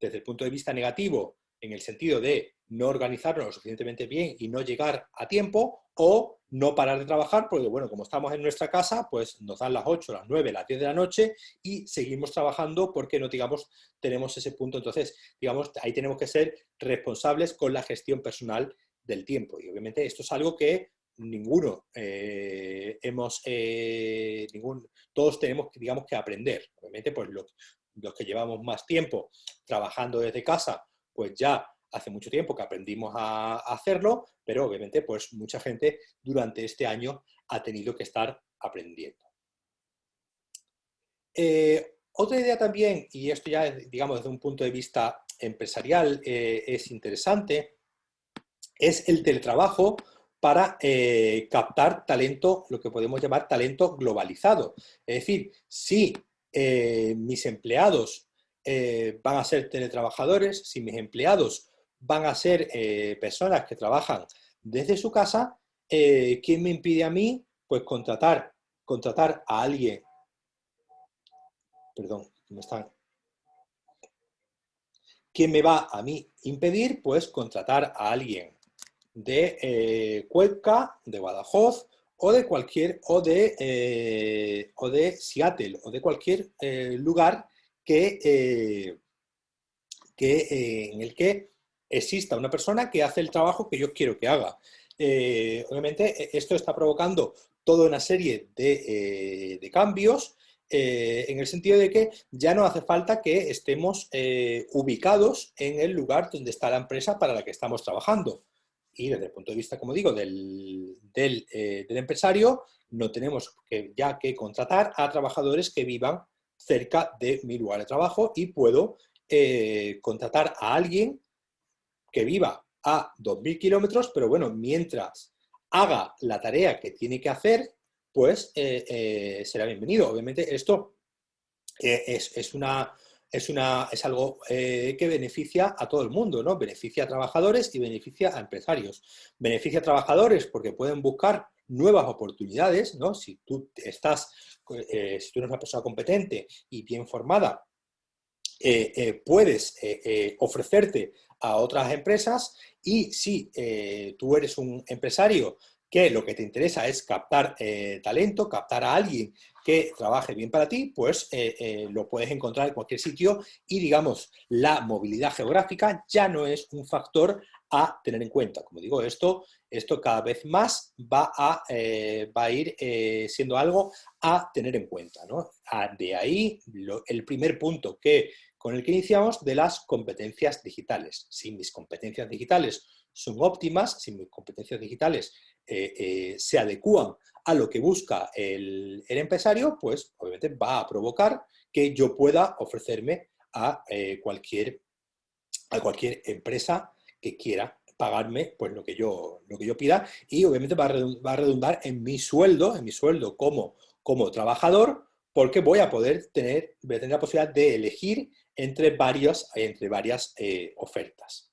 desde el punto de vista negativo, en el sentido de no organizarnos lo suficientemente bien y no llegar a tiempo, o no parar de trabajar, porque bueno, como estamos en nuestra casa, pues nos dan las 8, las 9, las 10 de la noche y seguimos trabajando porque no, digamos, tenemos ese punto. Entonces, digamos, ahí tenemos que ser responsables con la gestión personal del tiempo. Y obviamente esto es algo que ninguno eh, hemos, eh, ningún, todos tenemos, digamos, que aprender. Obviamente, pues los, los que llevamos más tiempo trabajando desde casa, pues ya hace mucho tiempo que aprendimos a, hacerlo, pero obviamente pues mucha gente durante este año ha tenido que estar aprendiendo. Eh, otra idea también, y esto ya digamos desde un punto de vista empresarial eh, es interesante, es el teletrabajo para eh, captar talento, lo que podemos llamar talento globalizado. Es decir, si mis empleados van a ser teletrabajadores, si mis empleados van a ser eh, personas que trabajan desde su casa, eh, ¿quién me impide a mí? Pues contratar, contratar a alguien, perdón, ¿cómo están? ¿Quién me va a mí impedir? Pues contratar a alguien de eh, Cuenca, de Badajoz, o de cualquier, o de, eh, o de Seattle, o de cualquier lugar que, que en el que exista una persona que hace el trabajo que yo quiero que haga. Eh, obviamente e, esto está provocando toda una serie de, eh, cambios eh, en el sentido de que ya no hace falta que estemos ubicados en el lugar donde está la empresa para la que estamos trabajando. Y desde el punto de vista, como digo, del, del, empresario, no tenemos que, ya que contratar a trabajadores que vivan cerca de mi lugar de trabajo y puedo contratar a alguien que viva a 2.000 kilómetros, pero bueno, mientras haga la tarea que tiene que hacer, pues eh, eh, será bienvenido. Obviamente esto eh, es, una, es, una, es algo que beneficia a todo el mundo, ¿no? Beneficia a trabajadores y beneficia a empresarios. Beneficia a trabajadores porque pueden buscar nuevas oportunidades, ¿no? Si tú estás, si tú eres una persona competente y bien formada, puedes ofrecerte a otras empresas y si eh, tú eres un empresario que lo que te interesa es captar eh, talento, captar a alguien que trabaje bien para ti, pues eh, lo puedes encontrar en cualquier sitio y digamos, la movilidad geográfica ya no es un factor a tener en cuenta. Como digo, esto, esto cada vez más va a, va a ir siendo algo a tener en cuenta. ¿no? Ah, de ahí el primer punto que con el que iniciamos de las competencias digitales. Si mis competencias digitales son óptimas, si mis competencias digitales eh, eh, se adecúan a lo que busca el, empresario, pues obviamente va a provocar que yo pueda ofrecerme a, eh, cualquier, a cualquier empresa que quiera pagarme pues, lo, que yo, lo que yo pida y obviamente va a redundar en mi sueldo, en mi sueldo como, como trabajador, porque voy a poder tener, voy a tener la posibilidad de elegir entre, varios, entre varias eh, ofertas.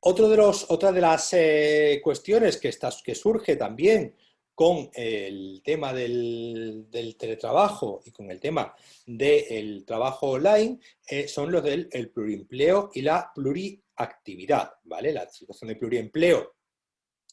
Otro de los, otra de las eh, cuestiones que, que surge también con el tema del, teletrabajo y con el tema del trabajo online eh, son los del el pluriempleo y la pluriactividad, ¿vale? La situación de pluriempleo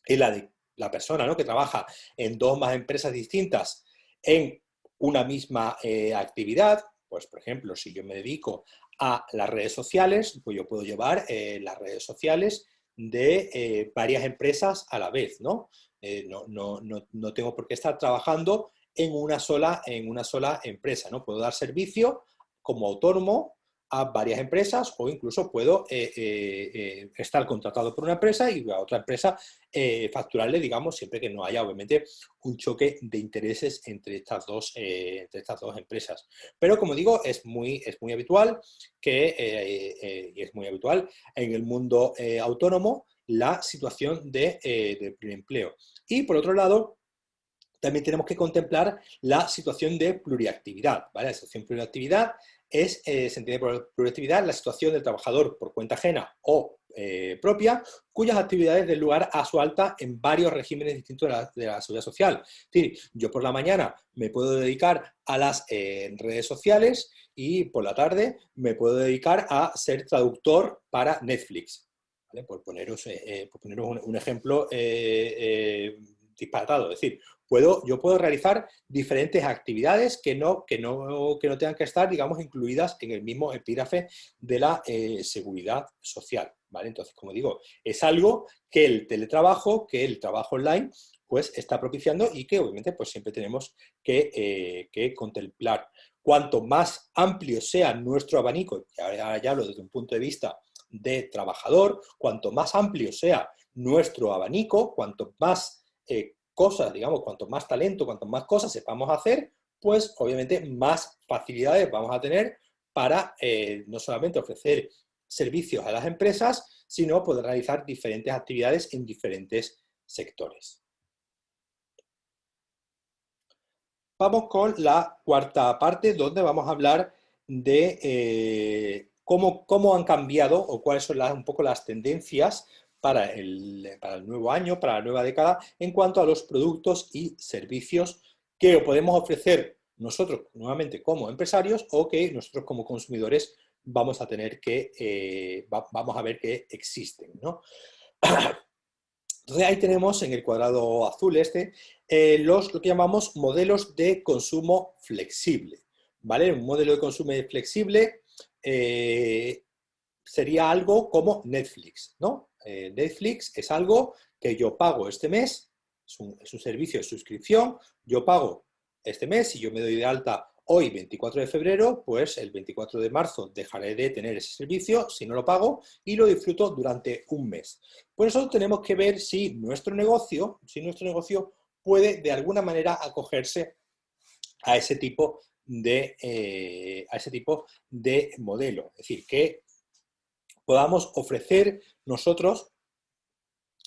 es la de la persona ¿no? que trabaja en dos más empresas distintas en una misma eh, actividad, pues por ejemplo, si yo me dedico a las redes sociales, pues yo puedo llevar eh, las redes sociales de eh, varias empresas a la vez, ¿no? no, no, no, no, tengo por qué estar trabajando en una, sola, en una sola empresa, ¿no? Puedo dar servicio como autónomo a varias empresas o incluso puedo eh, eh, eh, estar contratado por una empresa y a otra empresa facturarle, digamos, siempre que no haya obviamente un choque de intereses entre estas dos, entre estas dos empresas. Pero como digo, es muy, es muy habitual que, es muy habitual en el mundo autónomo la situación de, de empleo. Y por otro lado, también tenemos que contemplar la situación de pluriactividad. ¿vale? La situación de pluriactividad es, eh, se entiende por productividad la situación del trabajador por cuenta ajena o eh, propia, cuyas actividades den lugar a su alta en varios regímenes distintos de la, seguridad social. Es decir, yo por la mañana me puedo dedicar a las eh, redes sociales y por la tarde me puedo dedicar a ser traductor para Netflix. Por poneros, por poneros un, ejemplo disparatado. Es decir, puedo, yo puedo realizar diferentes actividades que no, que, no, que no tengan que estar, digamos, incluidas en el mismo epígrafe de la eh, seguridad social. ¿vale? Entonces, como digo, es algo que el teletrabajo, que el trabajo online, pues está propiciando y que obviamente pues siempre tenemos que, eh, que contemplar. Cuanto más amplio sea nuestro abanico, ya, ya hablo desde un punto de vista de trabajador, cuanto más amplio sea nuestro abanico, cuanto más cosas, digamos, cuanto más talento, cuanto más cosas sepamos hacer, pues obviamente más facilidades vamos a tener para eh, no solamente ofrecer servicios a las empresas, sino poder realizar diferentes actividades en diferentes sectores. Vamos con la cuarta parte, donde vamos a hablar de eh, cómo, cómo, han cambiado o cuáles son un poco las tendencias para el, nuevo año, para la nueva década, en cuanto a los productos y servicios que podemos ofrecer nosotros nuevamente como empresarios o que nosotros como consumidores vamos a tener que, eh, vamos a ver que existen. ¿no? Entonces ahí tenemos en el cuadrado azul este eh, los, lo que llamamos modelos de consumo flexible. ¿vale? Un modelo de consumo flexible eh, sería algo como Netflix, ¿no? Eh, Netflix es algo que yo pago este mes, es un, servicio de suscripción, yo pago este mes, y yo me doy de alta hoy, 24 de febrero, pues el 24 de marzo dejaré de tener ese servicio si no lo pago y lo disfruto durante un mes. Por eso tenemos que ver si nuestro negocio, si nuestro negocio puede de alguna manera acogerse a ese tipo de, eh, a ese tipo de modelo. Es decir, que podamos ofrecer nosotros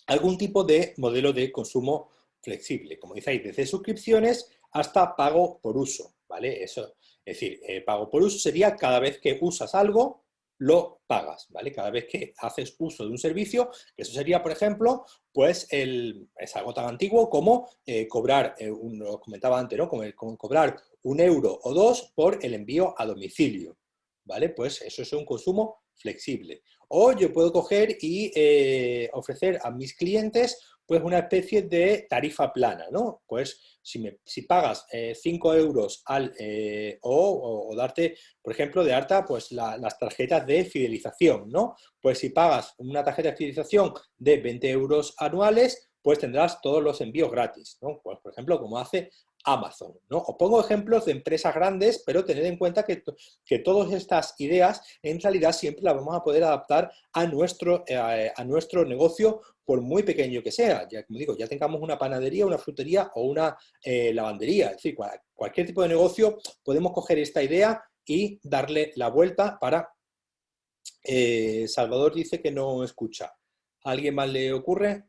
algún tipo de modelo de consumo flexible, como dice desde suscripciones hasta pago por uso, ¿vale? Eso, es decir, eh, pago por uso sería cada vez que usas algo, lo pagas, ¿vale? Cada vez que haces uso de un servicio, eso sería, por ejemplo, pues el, es algo tan antiguo como eh, cobrar, eh, lo comentaba antes, ¿no? como cobrar un euro o dos por el envío a domicilio, ¿vale? Pues eso es un consumo flexible. O yo puedo coger y eh, ofrecer a mis clientes pues una especie de tarifa plana, ¿no? Pues si, me, si pagas 5 eh, euros al, eh, o, darte, por ejemplo, de harta pues las tarjetas de fidelización, ¿no? Pues si pagas una tarjeta de fidelización de 20 euros anuales, pues tendrás todos los envíos gratis, ¿no? Pues, por ejemplo, como hace Amazon. ¿no? Os pongo ejemplos de empresas grandes, pero tened en cuenta que, que todas estas ideas en realidad siempre las vamos a poder adaptar a nuestro, eh, a nuestro negocio por muy pequeño que sea. Ya, como digo, ya tengamos una panadería, una frutería o una eh, lavandería. Es decir, cualquier tipo de negocio podemos coger esta idea y darle la vuelta para... Eh, Salvador dice que no escucha. ¿A alguien más le ocurre?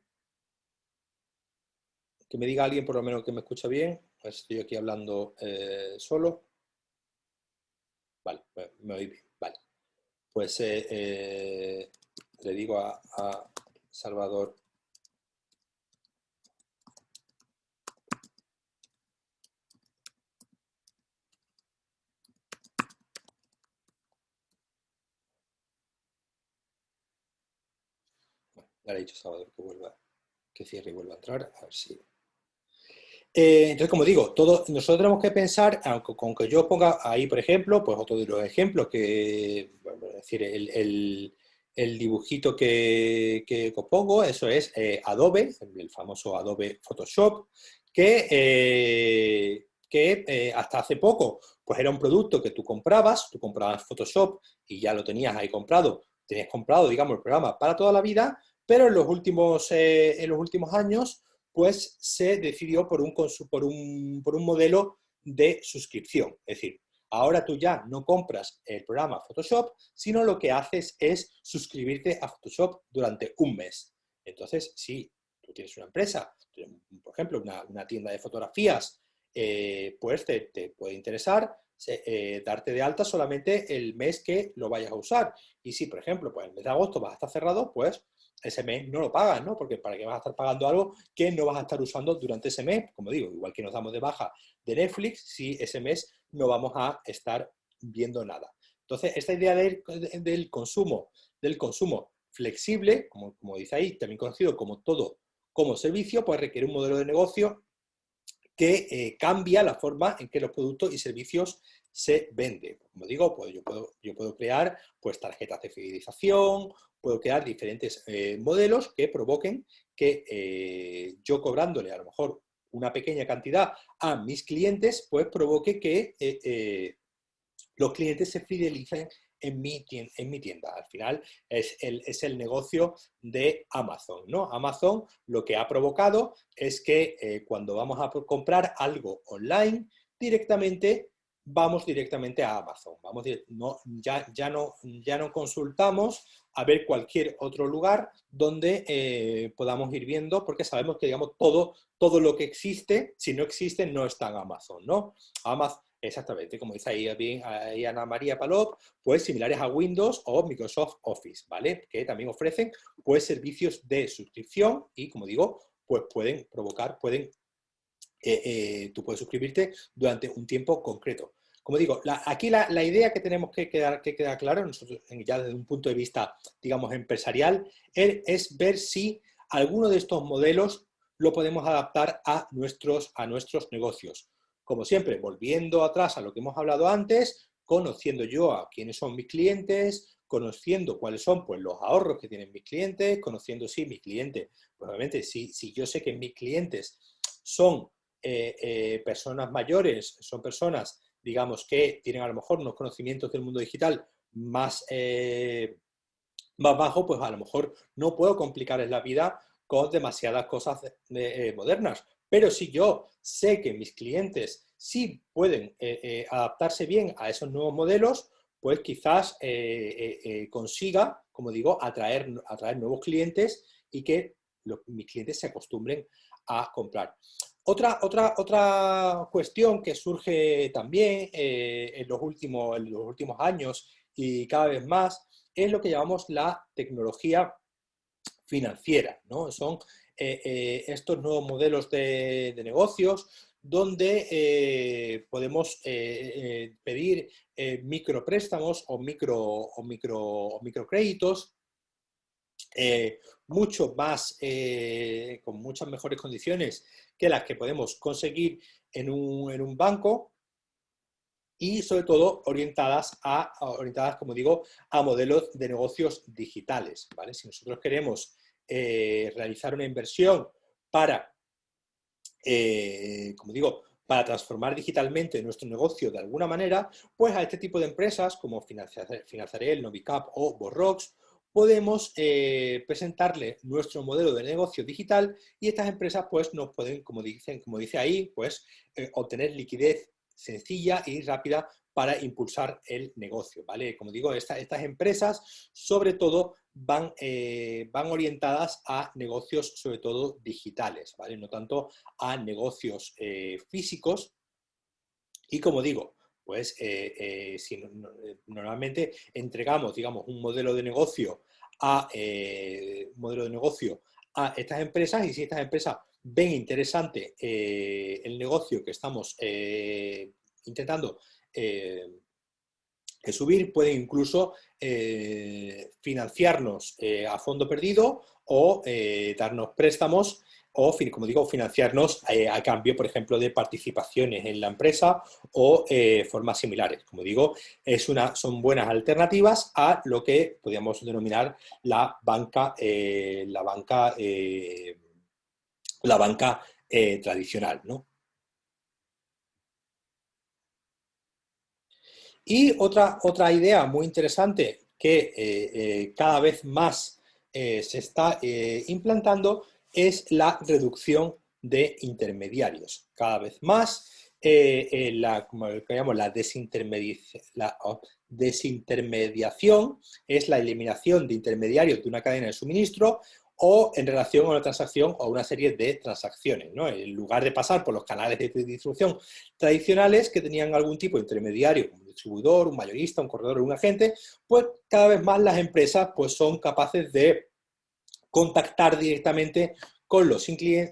Que me diga alguien por lo menos que me escucha bien. Estoy aquí hablando eh, solo. Vale, me oí bien, vale. Pues eh, eh, le digo a, Salvador le he dicho Salvador que vuelva, que cierre y vuelva a entrar, a ver si... Eh, entonces, como digo, todo, nosotros tenemos que pensar, aunque con que yo ponga ahí, por ejemplo, pues otro de los ejemplos, que, es decir, el, dibujito que, que, pongo, eso es eh, Adobe, el famoso Adobe Photoshop, que, eh, que hasta hace poco pues era un producto que tú comprabas, tú comprabas Photoshop y ya lo tenías ahí comprado, tenías comprado, digamos, el programa para toda la vida, pero en los últimos, en los últimos años pues se decidió por un, por un, por un modelo de suscripción. Es decir, ahora tú ya no compras el programa Photoshop, sino lo que haces es suscribirte a Photoshop durante un mes. Entonces, si tú tienes una empresa, por ejemplo, una, tienda de fotografías, eh, pues te, puede interesar eh, darte de alta solamente el mes que lo vayas a usar. Y si, por ejemplo, pues el mes de agosto vas a estar cerrado, pues ese mes no lo pagas, ¿no? Porque para qué vas a estar pagando algo que no vas a estar usando durante ese mes, como digo, igual que nos damos de baja de Netflix, si ese mes no vamos a estar viendo nada. Entonces, esta idea del, consumo, del consumo flexible, como, como dice ahí, también conocido como todo como servicio, pues requiere un modelo de negocio que eh, cambia la forma en que los productos y servicios se venden. Como digo, pues yo puedo, yo puedo crear pues, tarjetas de fidelización, puedo crear diferentes eh, modelos que provoquen que eh, yo cobrándole a lo mejor una pequeña cantidad a mis clientes, pues provoque que eh, los clientes se fidelicen en mi, tienda, en mi tienda. Al final es el, es el, negocio de Amazon. ¿no? Amazon lo que ha provocado es que cuando vamos a comprar algo online, directamente vamos directamente a Amazon. Vamos, ya, ya, no, ya no consultamos a ver cualquier otro lugar donde eh, podamos ir viendo, porque sabemos que digamos, todo, todo lo que existe, si no existe, no está en Amazon. ¿no? Amazon Exactamente, como dice ahí, ahí, Ana María Palop, pues similares a Windows o Microsoft Office, ¿vale? Que también ofrecen pues servicios de suscripción y, como digo, pues pueden provocar, pueden eh, eh, tú puedes suscribirte durante un tiempo concreto. Como digo, aquí la, idea que tenemos que quedar, que quedar claro, nosotros ya desde un punto de vista, digamos, empresarial, es, ver si alguno de estos modelos lo podemos adaptar a nuestros, a nuestros negocios. Como siempre, volviendo atrás a lo que hemos hablado antes, conociendo yo a quiénes son mis clientes, conociendo cuáles son pues, los ahorros que tienen mis clientes, conociendo si mis clientes, pues obviamente si, si yo sé que mis clientes son eh, eh, personas mayores, son personas, digamos, que tienen a lo mejor unos conocimientos del mundo digital más, eh, más bajo, pues a lo mejor no puedo complicarles la vida con demasiadas cosas modernas. Pero si yo sé que mis clientes sí pueden adaptarse bien a esos nuevos modelos, pues quizás consiga, como digo, atraer, atraer nuevos clientes y que mis clientes se acostumbren a comprar. Otra, otra, otra cuestión que surge también eh, en, los últimos, en los últimos años y cada vez más es lo que llamamos la tecnología financiera. ¿no? Son eh, eh, estos nuevos modelos de, negocios donde podemos pedir micropréstamos o, micro, o, micro, microcréditos mucho más, con muchas mejores condiciones que las que podemos conseguir en un, banco y sobre todo orientadas, a, orientadas, como digo, a modelos de negocios digitales. ¿vale? Si nosotros queremos eh, realizar una inversión para, eh, como digo, para transformar digitalmente nuestro negocio de alguna manera, pues a este tipo de empresas como Financiarel, Novicap o Borrox podemos eh, presentarle nuestro modelo de negocio digital y estas empresas pues nos pueden, como, dicen, como dice ahí, pues eh, obtener liquidez sencilla y rápida para impulsar el negocio, ¿vale? Como digo, estas empresas sobre todo van, eh, van orientadas a negocios sobre todo digitales, ¿vale? No tanto a negocios físicos y como digo, pues si normalmente entregamos, digamos, un modelo de negocio a modelo de negocio a estas empresas y si estas empresas ven interesante el negocio que estamos intentando subir, pueden incluso financiarnos a fondo perdido o darnos préstamos o, como digo, financiarnos eh, a cambio, por ejemplo, de participaciones en la empresa o eh, formas similares. Como digo, es una, son buenas alternativas a lo que podríamos denominar la banca, eh, la banca, la banca tradicional. Y otra, otra idea muy interesante que cada vez más se está implantando es la reducción de intermediarios. Cada vez más, eh, eh, la, como la, la desintermediación es la eliminación de intermediarios de una cadena de suministro o en relación a una transacción o una serie de transacciones. ¿no? En lugar de pasar por los canales de distribución tradicionales que tenían algún tipo de intermediario, un distribuidor, un mayorista, un corredor o un agente, pues cada vez más las empresas pues, son capaces de contactar directamente con los,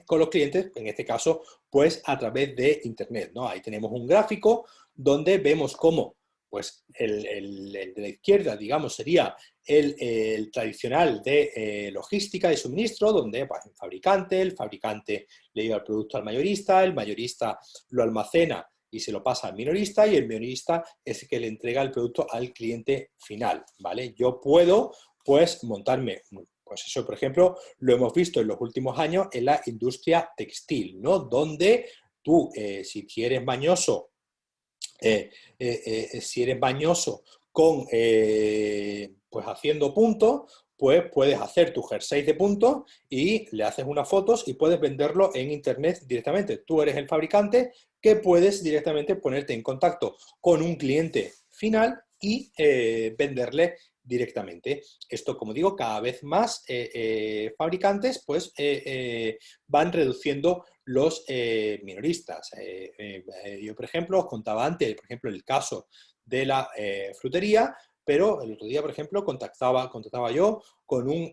con los clientes, en este caso, pues a través de Internet. ¿no? Ahí tenemos un gráfico donde vemos cómo pues el, de la izquierda, digamos, sería el, tradicional de eh, logística de suministro, donde pues, el fabricante, el fabricante le lleva el producto al mayorista, el mayorista lo almacena y se lo pasa al minorista y el minorista es el que le entrega el producto al cliente final, ¿vale? Yo puedo, pues, montarme pues eso, por ejemplo, lo hemos visto en los últimos años en la industria textil, ¿no? Donde tú, eh, si eres mañoso, eh, eh, si eres mañoso con, pues haciendo puntos, pues puedes hacer tu jersey de puntos y le haces unas fotos y puedes venderlo en internet directamente. Tú eres el fabricante que puedes directamente ponerte en contacto con un cliente final y venderle directamente. Esto, como digo, cada vez más eh, eh, fabricantes pues, eh, van reduciendo los minoristas. yo, por ejemplo, os contaba antes, por ejemplo, el caso de la frutería, pero el otro día, por ejemplo, contactaba, contactaba yo con un,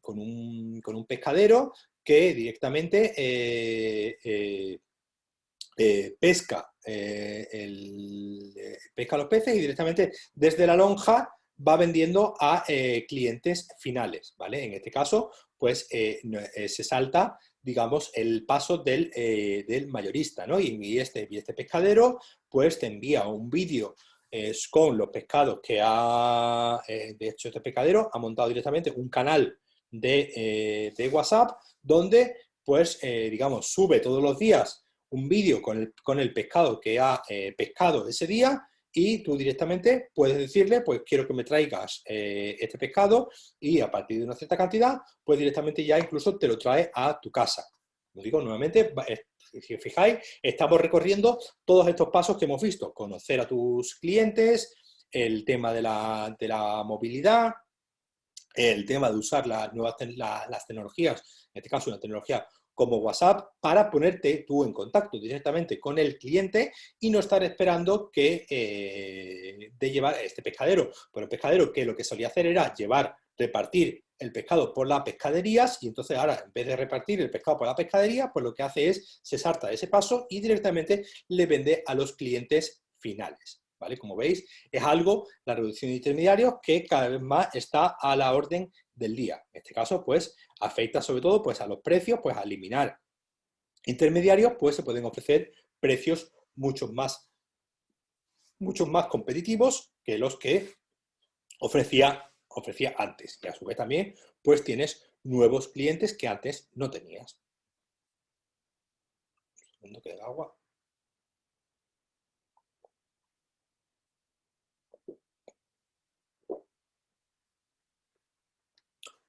con un, con un pescadero que directamente pesca, pesca los peces y directamente desde la lonja va vendiendo a eh, clientes finales, ¿vale? En este caso, pues eh, eh, se salta, digamos, el paso del, mayorista, ¿no? Y, este, y este pescadero, pues te envía un vídeo con los pescados que ha, de hecho, este pescadero ha montado directamente un canal de, WhatsApp donde, pues, digamos, sube todos los días un vídeo con el, con el pescado que ha pescado ese día y tú directamente puedes decirle, pues quiero que me traigas eh, este pescado y a partir de una cierta cantidad, pues directamente ya incluso te lo trae a tu casa. Lo digo nuevamente, si fijáis, estamos recorriendo todos estos pasos que hemos visto. Conocer a tus clientes, el tema de la, de la movilidad, el tema de usar las nuevas las tecnologías, en este caso una tecnología como WhatsApp para ponerte tú en contacto directamente con el cliente y no estar esperando que eh, de llevar este pescadero. Pero el pescadero que lo que solía hacer era llevar, repartir el pescado por las pescaderías y entonces ahora en vez de repartir el pescado por la pescadería, pues lo que hace es se salta ese paso y directamente le vende a los clientes finales. ¿Vale? Como veis, es algo, la reducción de intermediarios, que cada vez más está a la orden del día. En este caso, pues, afecta sobre todo pues, a los precios, pues, a eliminar intermediarios, pues se pueden ofrecer precios mucho más, mucho más competitivos que los que ofrecía, ofrecía antes. Y a su vez también, pues, tienes nuevos clientes que antes no tenías. Un segundo que agua.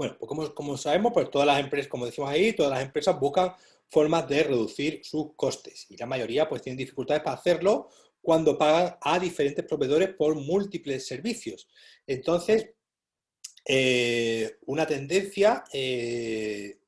Bueno, pues como, sabemos, pues todas las empresas, como decimos ahí, todas las empresas buscan formas de reducir sus costes y la mayoría pues tienen dificultades para hacerlo cuando pagan a diferentes proveedores por múltiples servicios. Entonces, eh, una tendencia, eh,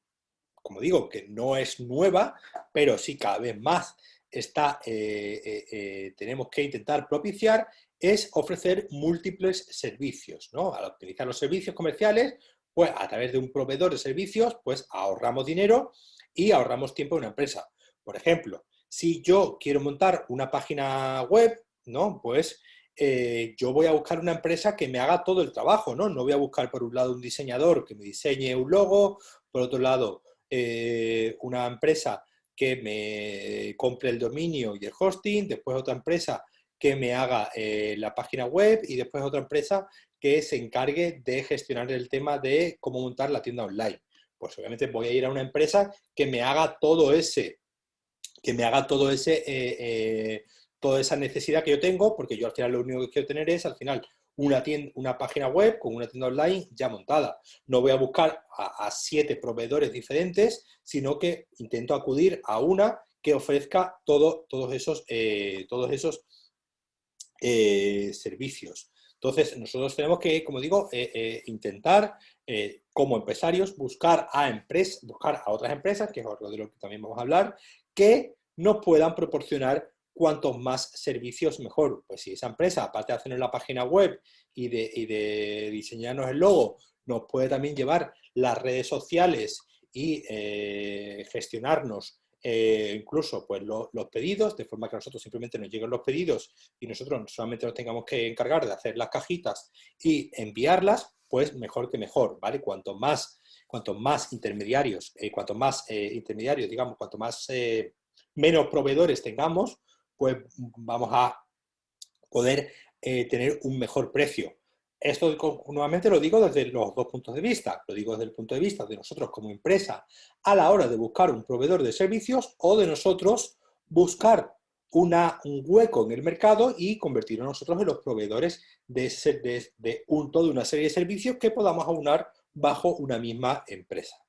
como digo, que no es nueva, pero sí cada vez más está, tenemos que intentar propiciar es ofrecer múltiples servicios. ¿no? Al optimizar los servicios comerciales, pues a través de un proveedor de servicios, pues ahorramos dinero y ahorramos tiempo en una empresa. Por ejemplo, si yo quiero montar una página web, ¿no? Pues eh, yo voy a buscar una empresa que me haga todo el trabajo, ¿no? No voy a buscar por un lado un diseñador que me diseñe un logo, por otro lado eh, una empresa que me compre el dominio y el hosting, después otra empresa que me haga eh, la página web y después otra empresa que se encargue de gestionar el tema de cómo montar la tienda online. Pues obviamente voy a ir a una empresa que me haga todo ese, que me haga todo ese, eh, eh, toda esa necesidad que yo tengo, porque yo al final lo único que quiero tener es al final una, tienda, una página web con una tienda online ya montada. No voy a buscar a, siete proveedores diferentes, sino que intento acudir a una que ofrezca todo, todos esos, eh, todos esos servicios. Entonces, nosotros tenemos que, como digo, eh, eh, intentar, eh, como empresarios, buscar a, empresas, buscar a otras empresas, que es algo de lo que también vamos a hablar, que nos puedan proporcionar cuantos más servicios mejor. Pues si esa empresa, aparte de hacernos la página web y de, y de diseñarnos el logo, nos puede también llevar las redes sociales y gestionarnos eh, incluso pues, los pedidos, de forma que nosotros simplemente nos lleguen los pedidos y nosotros solamente nos tengamos que encargar de hacer las cajitas y enviarlas, pues mejor que mejor, ¿vale? Cuanto más, cuanto más intermediarios, eh, cuanto más eh, intermediarios, digamos, cuanto más menos proveedores tengamos, pues vamos a poder tener un mejor precio. Esto nuevamente lo digo desde los dos puntos de vista. Lo digo desde el punto de vista de nosotros como empresa a la hora de buscar un proveedor de servicios o de nosotros buscar una, un hueco en el mercado y convertirnos nosotros en los proveedores de, de, de, un, toda una serie de servicios que podamos aunar bajo una misma empresa.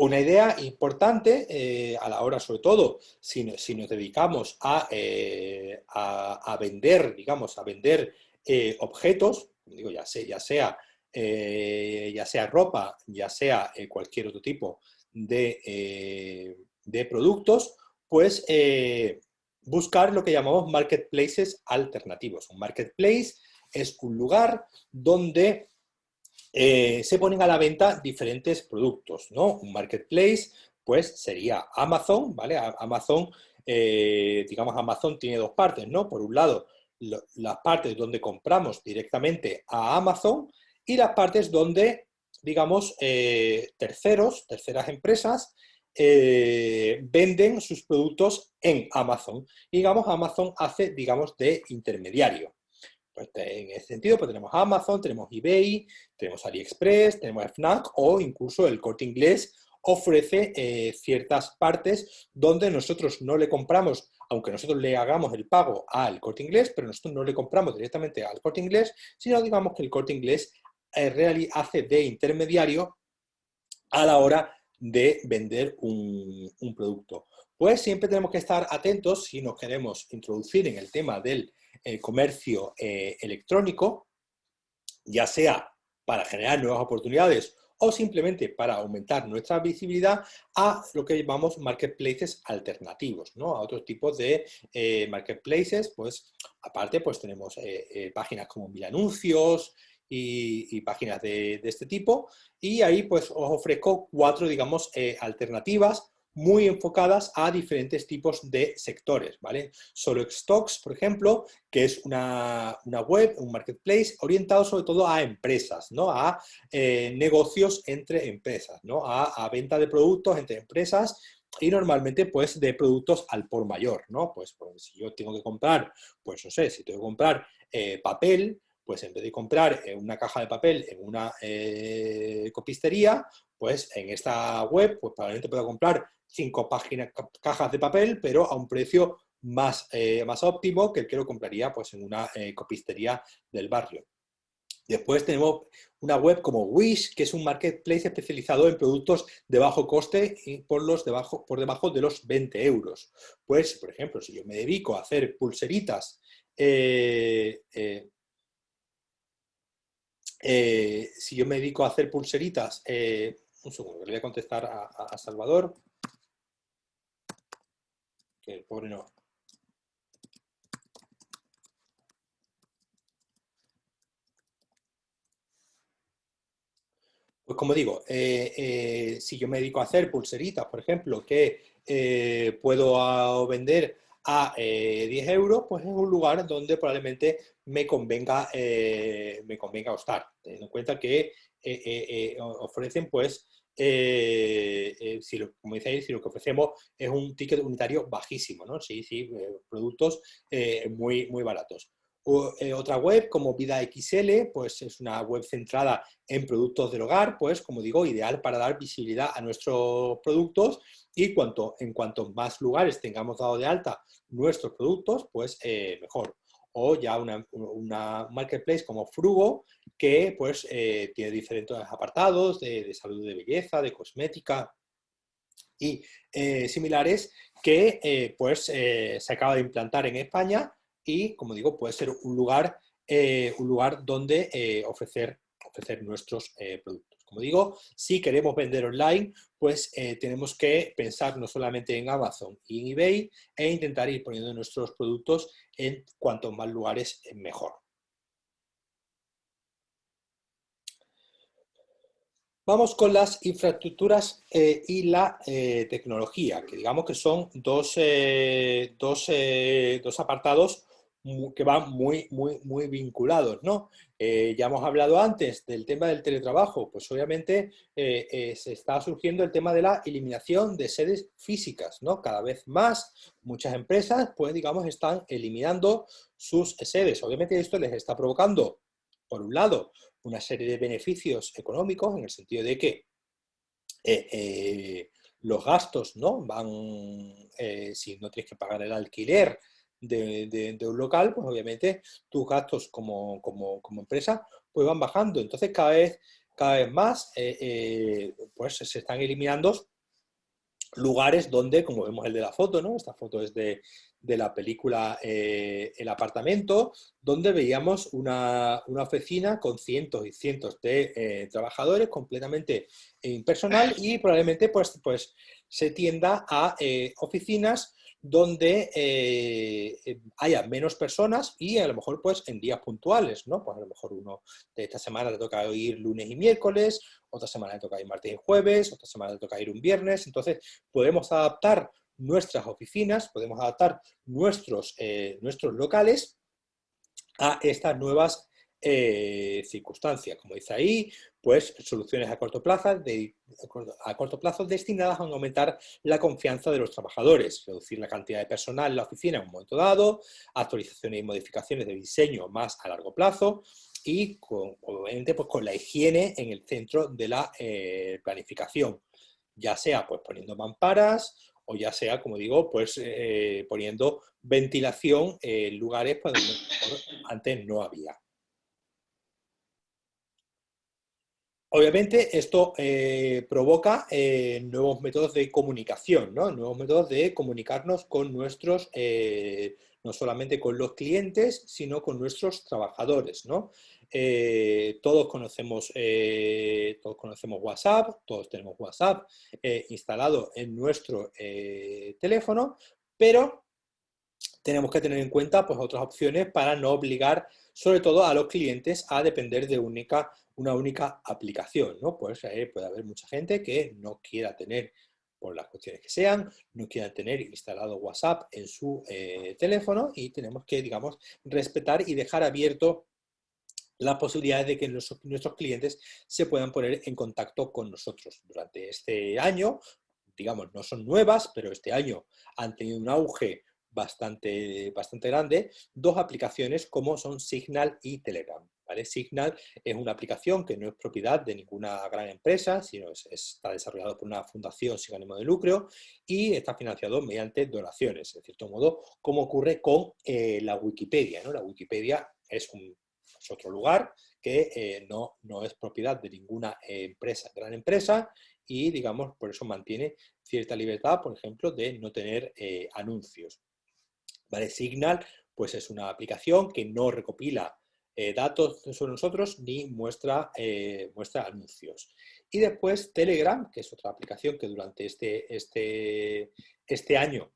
Una idea importante eh, a la hora, sobre todo, si, nos dedicamos eh, a, vender, digamos, a vender eh, objetos, digo, ya sea, ya sea, ya sea ropa, ya sea cualquier otro tipo de, de productos, pues buscar lo que llamamos marketplaces alternativos. Un marketplace es un lugar donde eh, se ponen a la venta diferentes productos, ¿no? Un marketplace, pues sería Amazon, ¿vale? Amazon, eh, digamos, Amazon tiene dos partes, ¿no? Por un lado, las partes donde compramos directamente a Amazon y las partes donde, digamos, eh, terceros, terceras empresas, venden sus productos en Amazon. Y, digamos, Amazon hace, digamos, de intermediario. Pues, en ese sentido, pues tenemos Amazon, tenemos eBay, tenemos AliExpress, tenemos FNAC o incluso el Corte Inglés ofrece eh, ciertas partes donde nosotros no le compramos, aunque nosotros le hagamos el pago al Corte Inglés, pero nosotros no le compramos directamente al Corte Inglés, sino digamos que el Corte Inglés eh, hace de intermediario a la hora de vender un, un producto. Pues siempre tenemos que estar atentos si nos queremos introducir en el tema del el comercio eh, electrónico, ya sea para generar nuevas oportunidades o simplemente para aumentar nuestra visibilidad a lo que llamamos marketplaces alternativos, ¿no? A otros tipos de eh, marketplaces, pues aparte pues tenemos eh, páginas como Mil Anuncios y, páginas de, de, este tipo y ahí pues os ofrezco cuatro, digamos, alternativas muy enfocadas a diferentes tipos de sectores, ¿vale? Solo Stocks, por ejemplo, que es una, web, un marketplace orientado sobre todo a empresas, ¿no? A eh, negocios entre empresas, ¿no? A, venta de productos entre empresas y normalmente pues de productos al por mayor, ¿no? Pues, pues, si yo tengo que comprar, pues no sé, si tengo que comprar eh, papel, pues en vez de comprar eh, una caja de papel en una copistería, pues en esta web, pues probablemente puedo comprar cinco páginas, cajas de papel, pero a un precio más, eh, más óptimo que el que lo compraría pues, en una eh, copistería del barrio. Después tenemos una web como Wish, que es un marketplace especializado en productos de bajo coste y por, los debajo, por debajo de los 20 euros. Pues, por ejemplo, si yo me dedico a hacer pulseritas, eh, si yo me dedico a hacer pulseritas, un segundo, le voy a contestar a Salvador. El pobre no. Pues como digo, eh, eh, si yo me dedico a hacer pulseritas, por ejemplo, que eh, puedo vender a 10 euros, pues es un lugar donde probablemente me convenga, me convenga estar, teniendo en cuenta que ofrecen pues si lo, como dice si lo que ofrecemos es un ticket unitario bajísimo, ¿no? Sí, sí, productos muy, muy baratos. Eh, otra web como Vida XL, pues es una web centrada en productos del hogar, pues como digo, ideal para dar visibilidad a nuestros productos y cuanto, en cuanto más lugares tengamos dado de alta nuestros productos, pues eh, mejor. O ya una, marketplace como Frugo, que pues eh, tiene diferentes apartados de, salud de belleza, de cosmética, y similares que pues se acaba de implantar en España y, como digo, puede ser un lugar, eh, un lugar donde eh, ofrecer, ofrecer nuestros eh, productos. Como digo, si queremos vender online, pues tenemos que pensar no solamente en Amazon y en eBay e intentar ir poniendo nuestros productos en cuantos más lugares mejor. Vamos con las infraestructuras y la tecnología, que digamos que son dos, dos, dos apartados que van muy, muy, muy vinculados, ¿no? Eh, ya hemos hablado antes del tema del teletrabajo, pues obviamente eh, eh, se está surgiendo el tema de la eliminación de sedes físicas, ¿no? Cada vez más muchas empresas, pues digamos, están eliminando sus sedes. Obviamente esto les está provocando, por un lado, una serie de beneficios económicos, en el sentido de que los gastos, ¿no? Van, si no tienes que pagar el alquiler, de, un local, pues obviamente tus gastos como, empresa pues van bajando. Entonces cada vez, cada vez más eh, eh, pues se están eliminando lugares donde, como vemos el de la foto, ¿no? esta foto es de, la película eh, El apartamento, donde veíamos una, oficina con cientos y cientos de trabajadores completamente impersonal y probablemente pues, pues se tienda a oficinas donde eh, eh, haya menos personas y a lo mejor pues en días puntuales, ¿no? Pues a lo mejor uno de esta semana le toca ir lunes y miércoles, otra semana le toca ir martes y jueves, otra semana le toca ir un viernes, entonces podemos adaptar nuestras oficinas, podemos adaptar nuestros, eh, nuestros locales a estas nuevas circunstancias. Como dice ahí, pues soluciones a corto, plazo a corto plazo destinadas a aumentar la confianza de los trabajadores, reducir la cantidad de personal en la oficina en un momento dado, actualizaciones y modificaciones de diseño más a largo plazo y con, obviamente pues, con la higiene en el centro de la eh, planificación, ya sea pues poniendo mamparas o ya sea, como digo, pues eh, poniendo ventilación en lugares donde antes no había. Obviamente esto eh, provoca eh, nuevos métodos de comunicación, ¿no? nuevos métodos de comunicarnos con nuestros, eh, no solamente con los clientes, sino con nuestros trabajadores. ¿no? todos, conocemos, todos conocemos WhatsApp, todos tenemos WhatsApp instalado en nuestro teléfono, pero tenemos que tener en cuenta pues, otras opciones para no obligar sobre todo a los clientes a depender de única una única aplicación, ¿no? Pues eh, puede haber mucha gente que no quiera tener, por las cuestiones que sean, no quiera tener instalado WhatsApp en su eh, teléfono y tenemos que, digamos, respetar y dejar abierto las posibilidades de que nuestros clientes se puedan poner en contacto con nosotros. Durante este año, digamos, no son nuevas, pero este año han tenido un auge bastante, bastante grande, dos aplicaciones como son Signal y Telegram. Signal es una aplicación que no es propiedad de ninguna gran empresa, sino está desarrollado por una fundación sin ánimo de lucro y está financiado mediante donaciones, de cierto modo, como ocurre con eh, la Wikipedia. ¿no? La Wikipedia es, otro lugar que eh, no, no es propiedad de ninguna empresa, gran empresa, y digamos, por eso mantiene cierta libertad, por ejemplo, de no tener eh, anuncios. ¿Vale? Signal pues es una aplicación que no recopila eh, datos sobre nosotros ni muestra, eh, muestra anuncios. Y después Telegram, que es otra aplicación que durante este, este, este año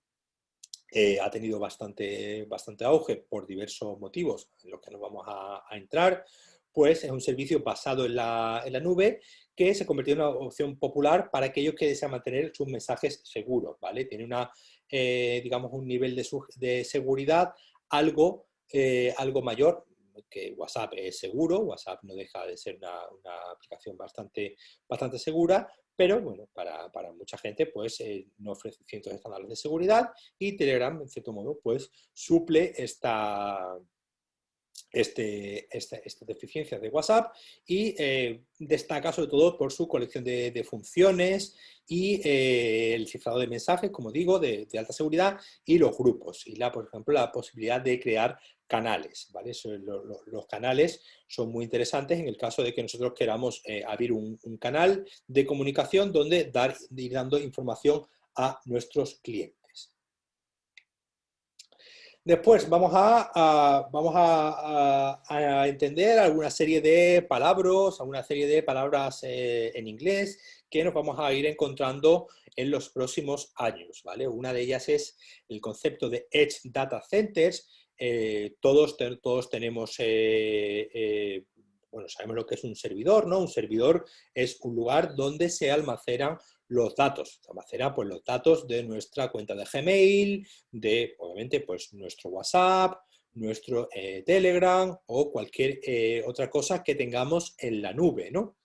eh, ha tenido bastante, bastante auge por diversos motivos en los que nos vamos a, entrar, pues es un servicio basado en la, en la, nube que se convirtió en una opción popular para aquellos que desean mantener sus mensajes seguros, ¿vale? Tiene una, eh, digamos, un nivel de, de seguridad algo, algo mayor, que WhatsApp es seguro, WhatsApp no deja de ser una, aplicación bastante, bastante segura, pero bueno, para, mucha gente pues eh, no ofrece cientos de estándares de seguridad y Telegram en cierto modo pues suple esta, este, esta, deficiencia de WhatsApp y eh, destaca sobre todo por su colección de, funciones y eh, el cifrado de mensajes, como digo, de, alta seguridad y los grupos y la, por ejemplo la posibilidad de crear canales. ¿vale? los canales son muy interesantes en el caso de que nosotros queramos eh, abrir un, un, canal de comunicación donde dar, ir dando información a nuestros clientes. Después vamos a, entender alguna serie de palabras, alguna serie de palabras eh, en inglés que nos vamos a ir encontrando en los próximos años. ¿vale? Una de ellas es el concepto de Edge Data Centers. Eh, todos, todos tenemos eh, bueno, sabemos lo que es un servidor, ¿no? Un servidor es un lugar donde se almacenan los datos. Se almacenan pues, los datos de nuestra cuenta de Gmail, de, obviamente, pues nuestro WhatsApp, nuestro eh, Telegram o cualquier eh, otra cosa que tengamos en la nube, ¿no?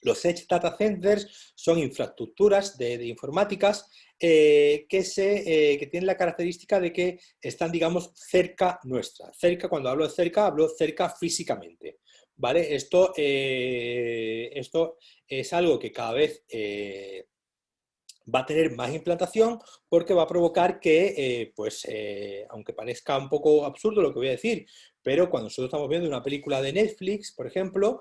Los Edge Data Centers son infraestructuras de, informáticas eh, que, se, que tienen la característica de que están, digamos, cerca nuestra. Cerca, cuando hablo de cerca, hablo cerca físicamente. ¿Vale? Esto, eh, esto es algo que cada vez eh, va a tener más implantación porque va a provocar que, eh, pues, aunque parezca un poco absurdo lo que voy a decir, pero cuando nosotros estamos viendo una película de Netflix, por ejemplo,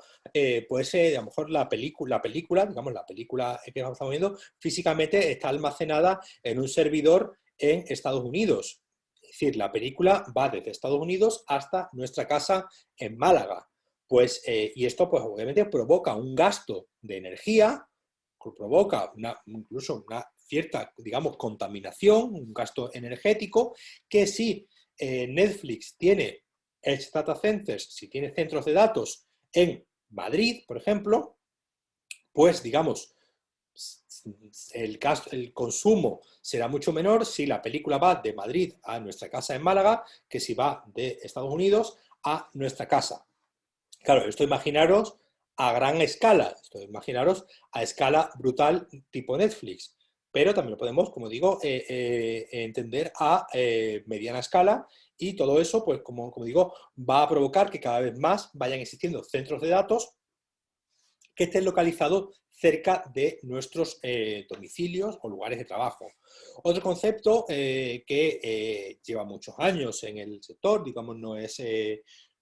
pues a lo mejor la, película, la película, digamos, la película que estamos viendo, físicamente está almacenada en un servidor en Estados Unidos. Es decir, la película va desde Estados Unidos hasta nuestra casa en Málaga. Pues, eh, y esto pues obviamente provoca un gasto de energía, provoca una, incluso una cierta, digamos, contaminación, un gasto energético, que si eh, Netflix tiene Edge Data Centers, si tiene centros de datos en Madrid, por ejemplo, pues digamos, el, gasto, el consumo será mucho menor si la película va de Madrid a nuestra casa en Málaga que si va de Estados Unidos a nuestra casa. Claro, esto imaginaros a gran escala, esto imaginaros a escala brutal tipo Netflix, pero también lo podemos, como digo, eh, eh, entender a eh, mediana escala y todo eso, pues como, como digo, va a provocar que cada vez más vayan existiendo centros de datos que estén localizados cerca de nuestros domicilios o lugares de trabajo. Otro concepto que lleva muchos años en el sector, digamos, no es,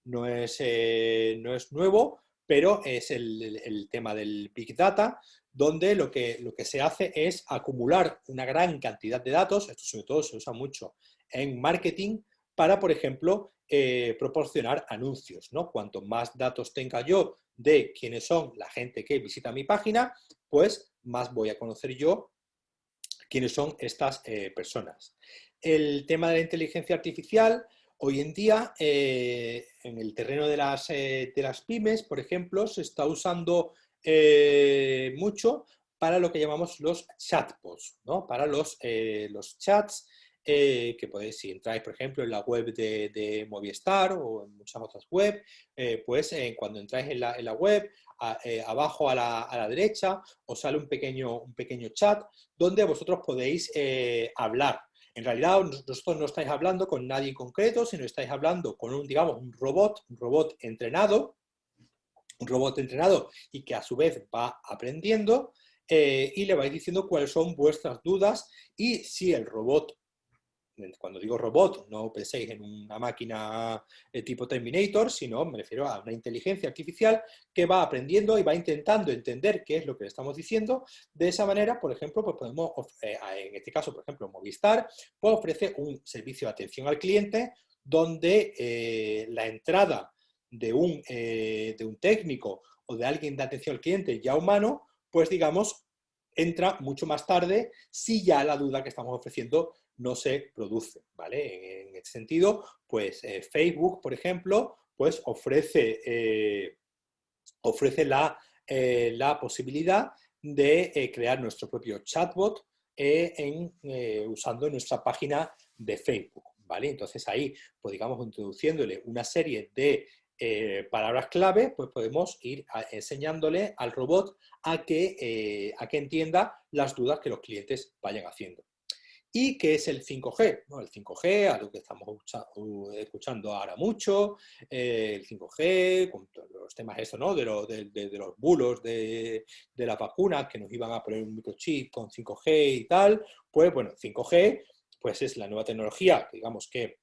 no es, eh, no es nuevo, pero es el, tema del Big Data, donde lo que, lo que se hace es acumular una gran cantidad de datos, esto sobre todo se usa mucho en marketing, para, por ejemplo, eh, proporcionar anuncios. ¿no? Cuanto más datos tenga yo de quiénes son la gente que visita mi página, pues más voy a conocer yo quiénes son estas eh, personas. El tema de la inteligencia artificial, Hoy en día, eh, en el terreno de las, eh, de las, pymes, por ejemplo, se está usando eh, mucho para lo que llamamos los chatbots, ¿no? para los, los chats que podéis, si entráis, por ejemplo, en la web de, Movistar o en muchas otras web, pues cuando entráis en la, en la web, abajo a la, a la, derecha, os sale un pequeño, un pequeño chat donde vosotros podéis hablar en realidad, vosotros no estáis hablando con nadie en concreto, sino estáis hablando con un, digamos, un robot, un robot entrenado, un robot entrenado y que a su vez va aprendiendo eh, y le vais diciendo cuáles son vuestras dudas y si el robot cuando digo robot, no penséis en una máquina de tipo Terminator, sino me refiero a una inteligencia artificial que va aprendiendo y va intentando entender qué es lo que le estamos diciendo. De esa manera, por ejemplo, pues podemos, eh, en este caso, por ejemplo, Movistar, pues ofrece un servicio de atención al cliente donde eh, la entrada de un, eh, de un técnico o de alguien de atención al cliente ya humano, pues digamos, entra mucho más tarde si ya la duda que estamos ofreciendo no se produce, ¿vale? En, este sentido, pues Facebook, por ejemplo, pues ofrece, ofrece la, la posibilidad de crear nuestro propio chatbot en, usando nuestra página de Facebook. ¿vale? Entonces ahí, pues digamos, introduciéndole una serie de eh, palabras clave, pues podemos ir enseñándole al robot a que, eh, a que entienda las dudas que los clientes vayan haciendo. ¿Y qué es el 5G? El 5G, algo que estamos escuchando ahora mucho, eh, el 5G, con los temas eso, ¿no? de, de, los bulos de, de las vacunas que nos iban a poner un microchip con 5G y tal, pues bueno, 5G pues es la nueva tecnología, digamos que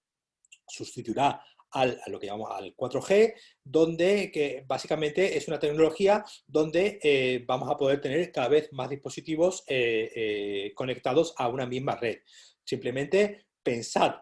sustituirá al, a lo que llamamos al 4G, donde que básicamente es una tecnología donde eh, vamos a poder tener cada vez más dispositivos eh, eh, conectados a una misma red. Simplemente pensad,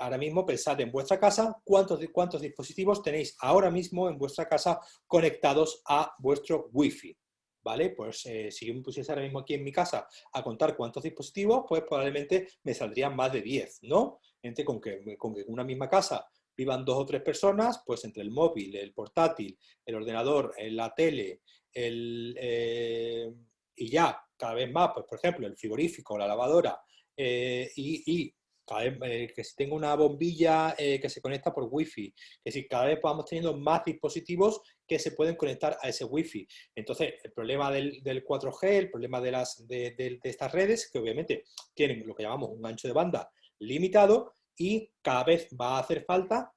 ahora mismo pensad en vuestra casa cuántos, cuántos dispositivos tenéis ahora mismo en vuestra casa conectados a vuestro Wi-Fi. ¿vale? Pues si yo me pusiese ahora mismo aquí en mi casa a contar cuántos dispositivos, pues probablemente me saldrían más de 10, ¿no? Entre con que, con que en una misma casa vivan dos o tres personas, pues entre el móvil, el portátil, el ordenador, la tele, el, eh, y ya, cada vez más, pues por ejemplo, el frigorífico, la lavadora, eh, y eh, que si tengo una bombilla eh, que se conecta por wifi, que si cada vez vamos teniendo más dispositivos que se pueden conectar a ese wifi. Entonces, el problema del, 4G, el problema de, las, de, estas redes, que obviamente tienen lo que llamamos un ancho de banda limitado y cada vez va a hacer falta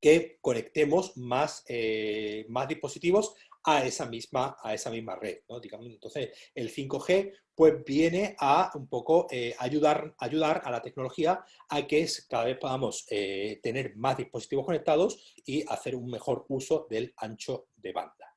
que conectemos más, eh, más dispositivos a esa misma, a esa misma red. entonces, el 5G pues viene a un poco eh, ayudar, ayudar a la tecnología a que cada vez podamos eh, tener más dispositivos conectados y hacer un mejor uso del ancho de banda.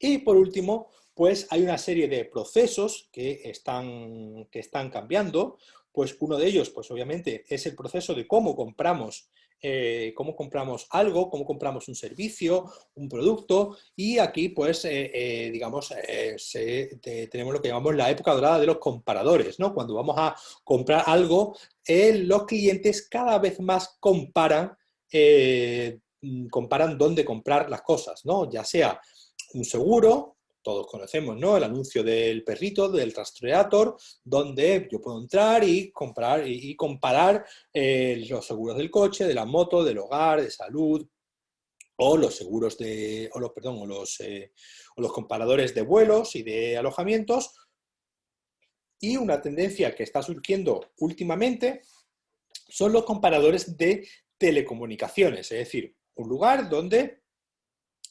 Y por último, pues hay una serie de procesos que están, que están cambiando. Pues uno de ellos, pues obviamente, es el proceso de cómo compramos eh, cómo compramos algo, cómo compramos un servicio, un producto, y aquí pues, eh, eh, digamos, tenemos lo que llamamos la época dorada de los comparadores, ¿no? Cuando vamos a comprar algo, los clientes cada vez más comparan, comparan dónde comprar las cosas, ¿no? Ya sea un seguro, todos conocemos, ¿no? El anuncio del perrito, del rastreator, donde yo puedo entrar y comprar y, comparar eh, los seguros del coche, de la moto, del hogar, de salud, o los seguros de, o los, perdón, o los, eh, o los comparadores de vuelos y de alojamientos. Y una tendencia que está surgiendo últimamente son los comparadores de telecomunicaciones, es decir, un lugar donde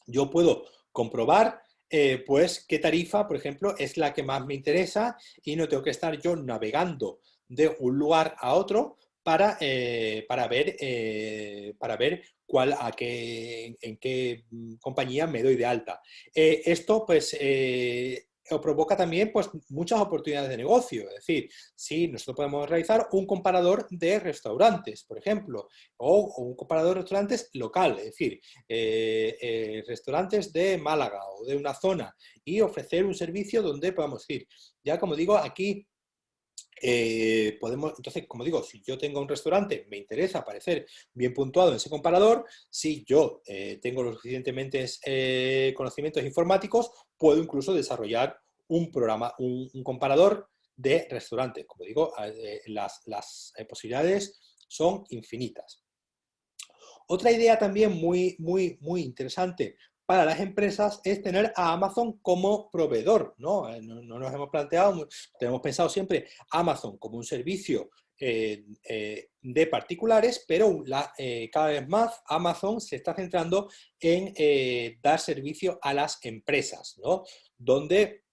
yo puedo comprobar eh, pues qué tarifa, por ejemplo, es la que más me interesa y no tengo que estar yo navegando de un lugar a otro para, eh, para, ver, eh, para ver cuál, a qué, en qué mm, compañía me doy de alta. esto pues provoca también pues, muchas oportunidades de negocio. Es decir, si nosotros podemos realizar un comparador de restaurantes, por ejemplo, o, un comparador de restaurantes local, es decir, eh, eh, restaurantes de Málaga o de una zona, y ofrecer un servicio donde podamos ir. Ya como digo, aquí eh, podemos, entonces, como digo, si yo tengo un restaurante, me interesa aparecer bien puntuado en ese comparador, si yo tengo los suficientemente conocimientos informáticos, puedo incluso desarrollar un programa, un, comparador de restaurantes. Como digo, eh, las, eh, posibilidades son infinitas. Otra idea también muy, muy, muy interesante para las empresas es tener a Amazon como proveedor. ¿no? Eh, nos hemos planteado, tenemos pensado siempre Amazon como un servicio de particulares, pero cada vez más Amazon se está centrando en dar servicio a las empresas, ¿no? donde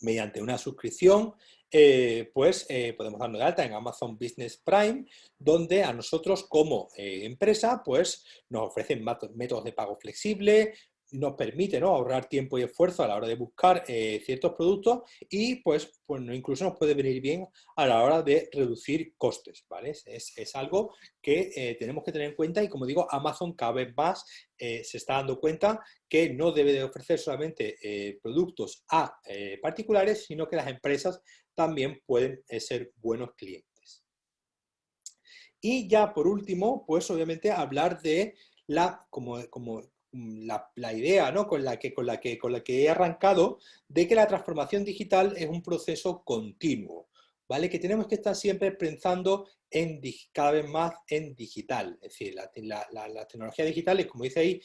mediante una suscripción, eh, pues eh, podemos darnos de alta en Amazon Business Prime, donde a nosotros como eh, empresa, pues nos ofrecen métodos de pago flexible, nos permite ahorrar tiempo y esfuerzo a la hora de buscar eh, ciertos productos y pues, pues incluso nos puede venir bien a la hora de reducir costes, ¿vale? Es, algo que eh, tenemos que tener en cuenta y como digo, Amazon cada vez más eh, se está dando cuenta que no debe de ofrecer solamente productos a particulares, sino que las empresas también pueden ser buenos clientes. Y ya por último, pues obviamente hablar de la, como, como la, la, idea ¿no? con, la que, con, la que, con la que he arrancado de que la transformación digital es un proceso continuo. ¿vale? Que tenemos que estar siempre pensando en, cada vez más en digital. Es decir, las la, tecnologías digitales, como dice ahí,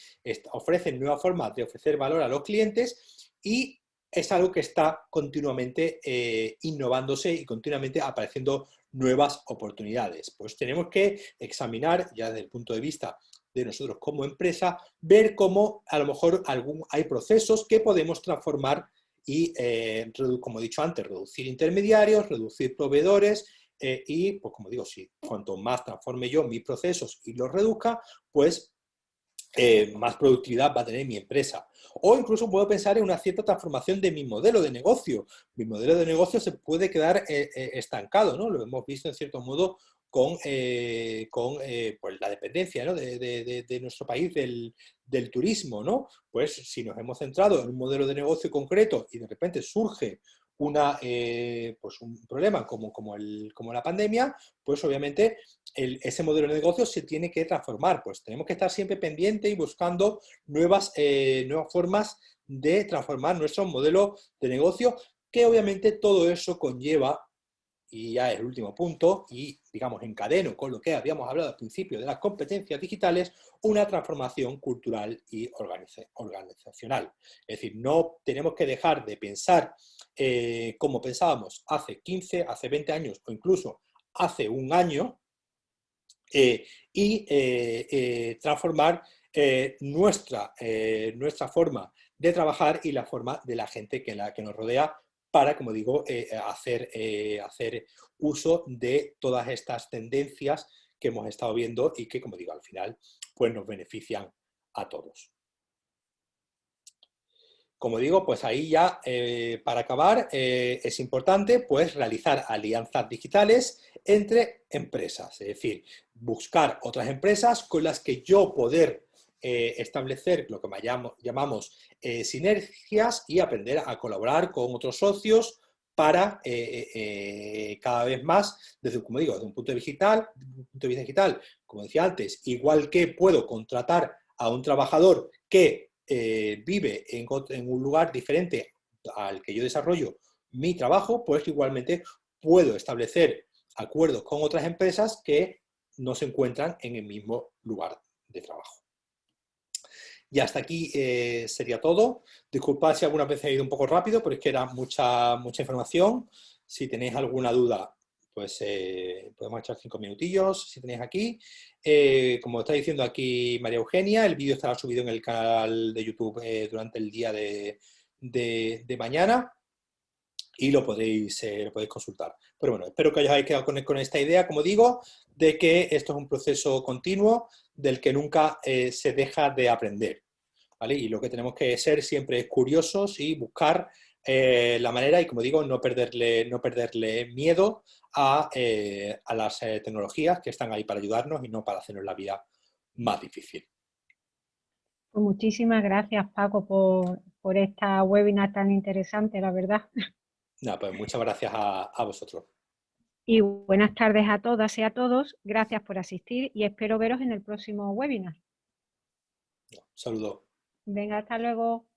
ofrecen nuevas formas de ofrecer valor a los clientes y es algo que está continuamente eh, innovándose y continuamente apareciendo nuevas oportunidades. Pues tenemos que examinar, ya desde el punto de vista de nosotros como empresa, ver cómo a lo mejor algún, hay procesos que podemos transformar y, eh, como he dicho antes, reducir intermediarios, reducir proveedores eh, y, pues como digo, si cuanto más transforme yo mis procesos y los reduzca, pues eh, más productividad va a tener mi empresa. O incluso puedo pensar en una cierta transformación de mi modelo de negocio. Mi modelo de negocio se puede quedar estancado, ¿no? Lo hemos visto en cierto modo con, eh, con eh, pues la dependencia de, nuestro país del, turismo. ¿no? Pues si nos hemos centrado en un modelo de negocio concreto y de repente surge una, eh, pues un problema como, como, el, como, la pandemia, pues obviamente ese modelo de negocio se tiene que transformar. Pues tenemos que estar siempre pendientes y buscando nuevas, nuevas formas de transformar nuestro modelo de negocio, que obviamente todo eso conlleva y ya el último punto, y digamos encadeno con lo que habíamos hablado al principio de las competencias digitales, una transformación cultural y organizacional. Es decir, no tenemos que dejar de pensar eh, como pensábamos hace 15, hace 20 años o incluso hace un año eh, y eh, transformar nuestra, nuestra forma de trabajar y la forma de la gente que, la, que nos rodea para, como digo, eh, hacer, eh, hacer uso de todas estas tendencias que hemos estado viendo y que, como digo, al final pues nos benefician a todos. Como digo, pues ahí ya, eh, para acabar, es importante pues realizar alianzas digitales entre empresas, es decir, buscar otras empresas con las que yo poder establecer lo que llamamos eh, sinergias y aprender a colaborar con otros socios para eh, eh, cada vez más, desde, como digo, desde un punto de, digital, punto de vista digital, como decía antes, igual que puedo contratar a un trabajador que vive en un lugar diferente al que yo desarrollo mi trabajo, pues igualmente puedo establecer acuerdos con otras empresas que no se encuentran en el mismo lugar de trabajo. Y hasta aquí eh, sería todo. Disculpad si alguna vez he ido un poco rápido, pero es que era mucha, mucha información. Si tenéis alguna duda, pues eh, podemos echar cinco minutillos, si tenéis aquí. Eh, como está diciendo aquí María Eugenia, el vídeo estará subido en el canal de YouTube durante el día de, mañana y lo podéis, lo podéis consultar. Pero bueno, espero que os hayáis quedado con, esta idea, como digo, de que esto es un proceso continuo del que nunca se deja de aprender. Y lo que tenemos que ser siempre es curiosos y buscar eh, la manera y, como digo, no perderle, no perderle miedo a, eh, las eh, tecnologías que están ahí para ayudarnos y no para hacernos la vida más difícil. Pues muchísimas gracias, Paco, por, esta webinar tan interesante, la verdad. No, pues muchas gracias a, a vosotros. Y buenas tardes a todas y a todos. Gracias por asistir y espero veros en el próximo webinar. Saludos. Venga, hasta luego.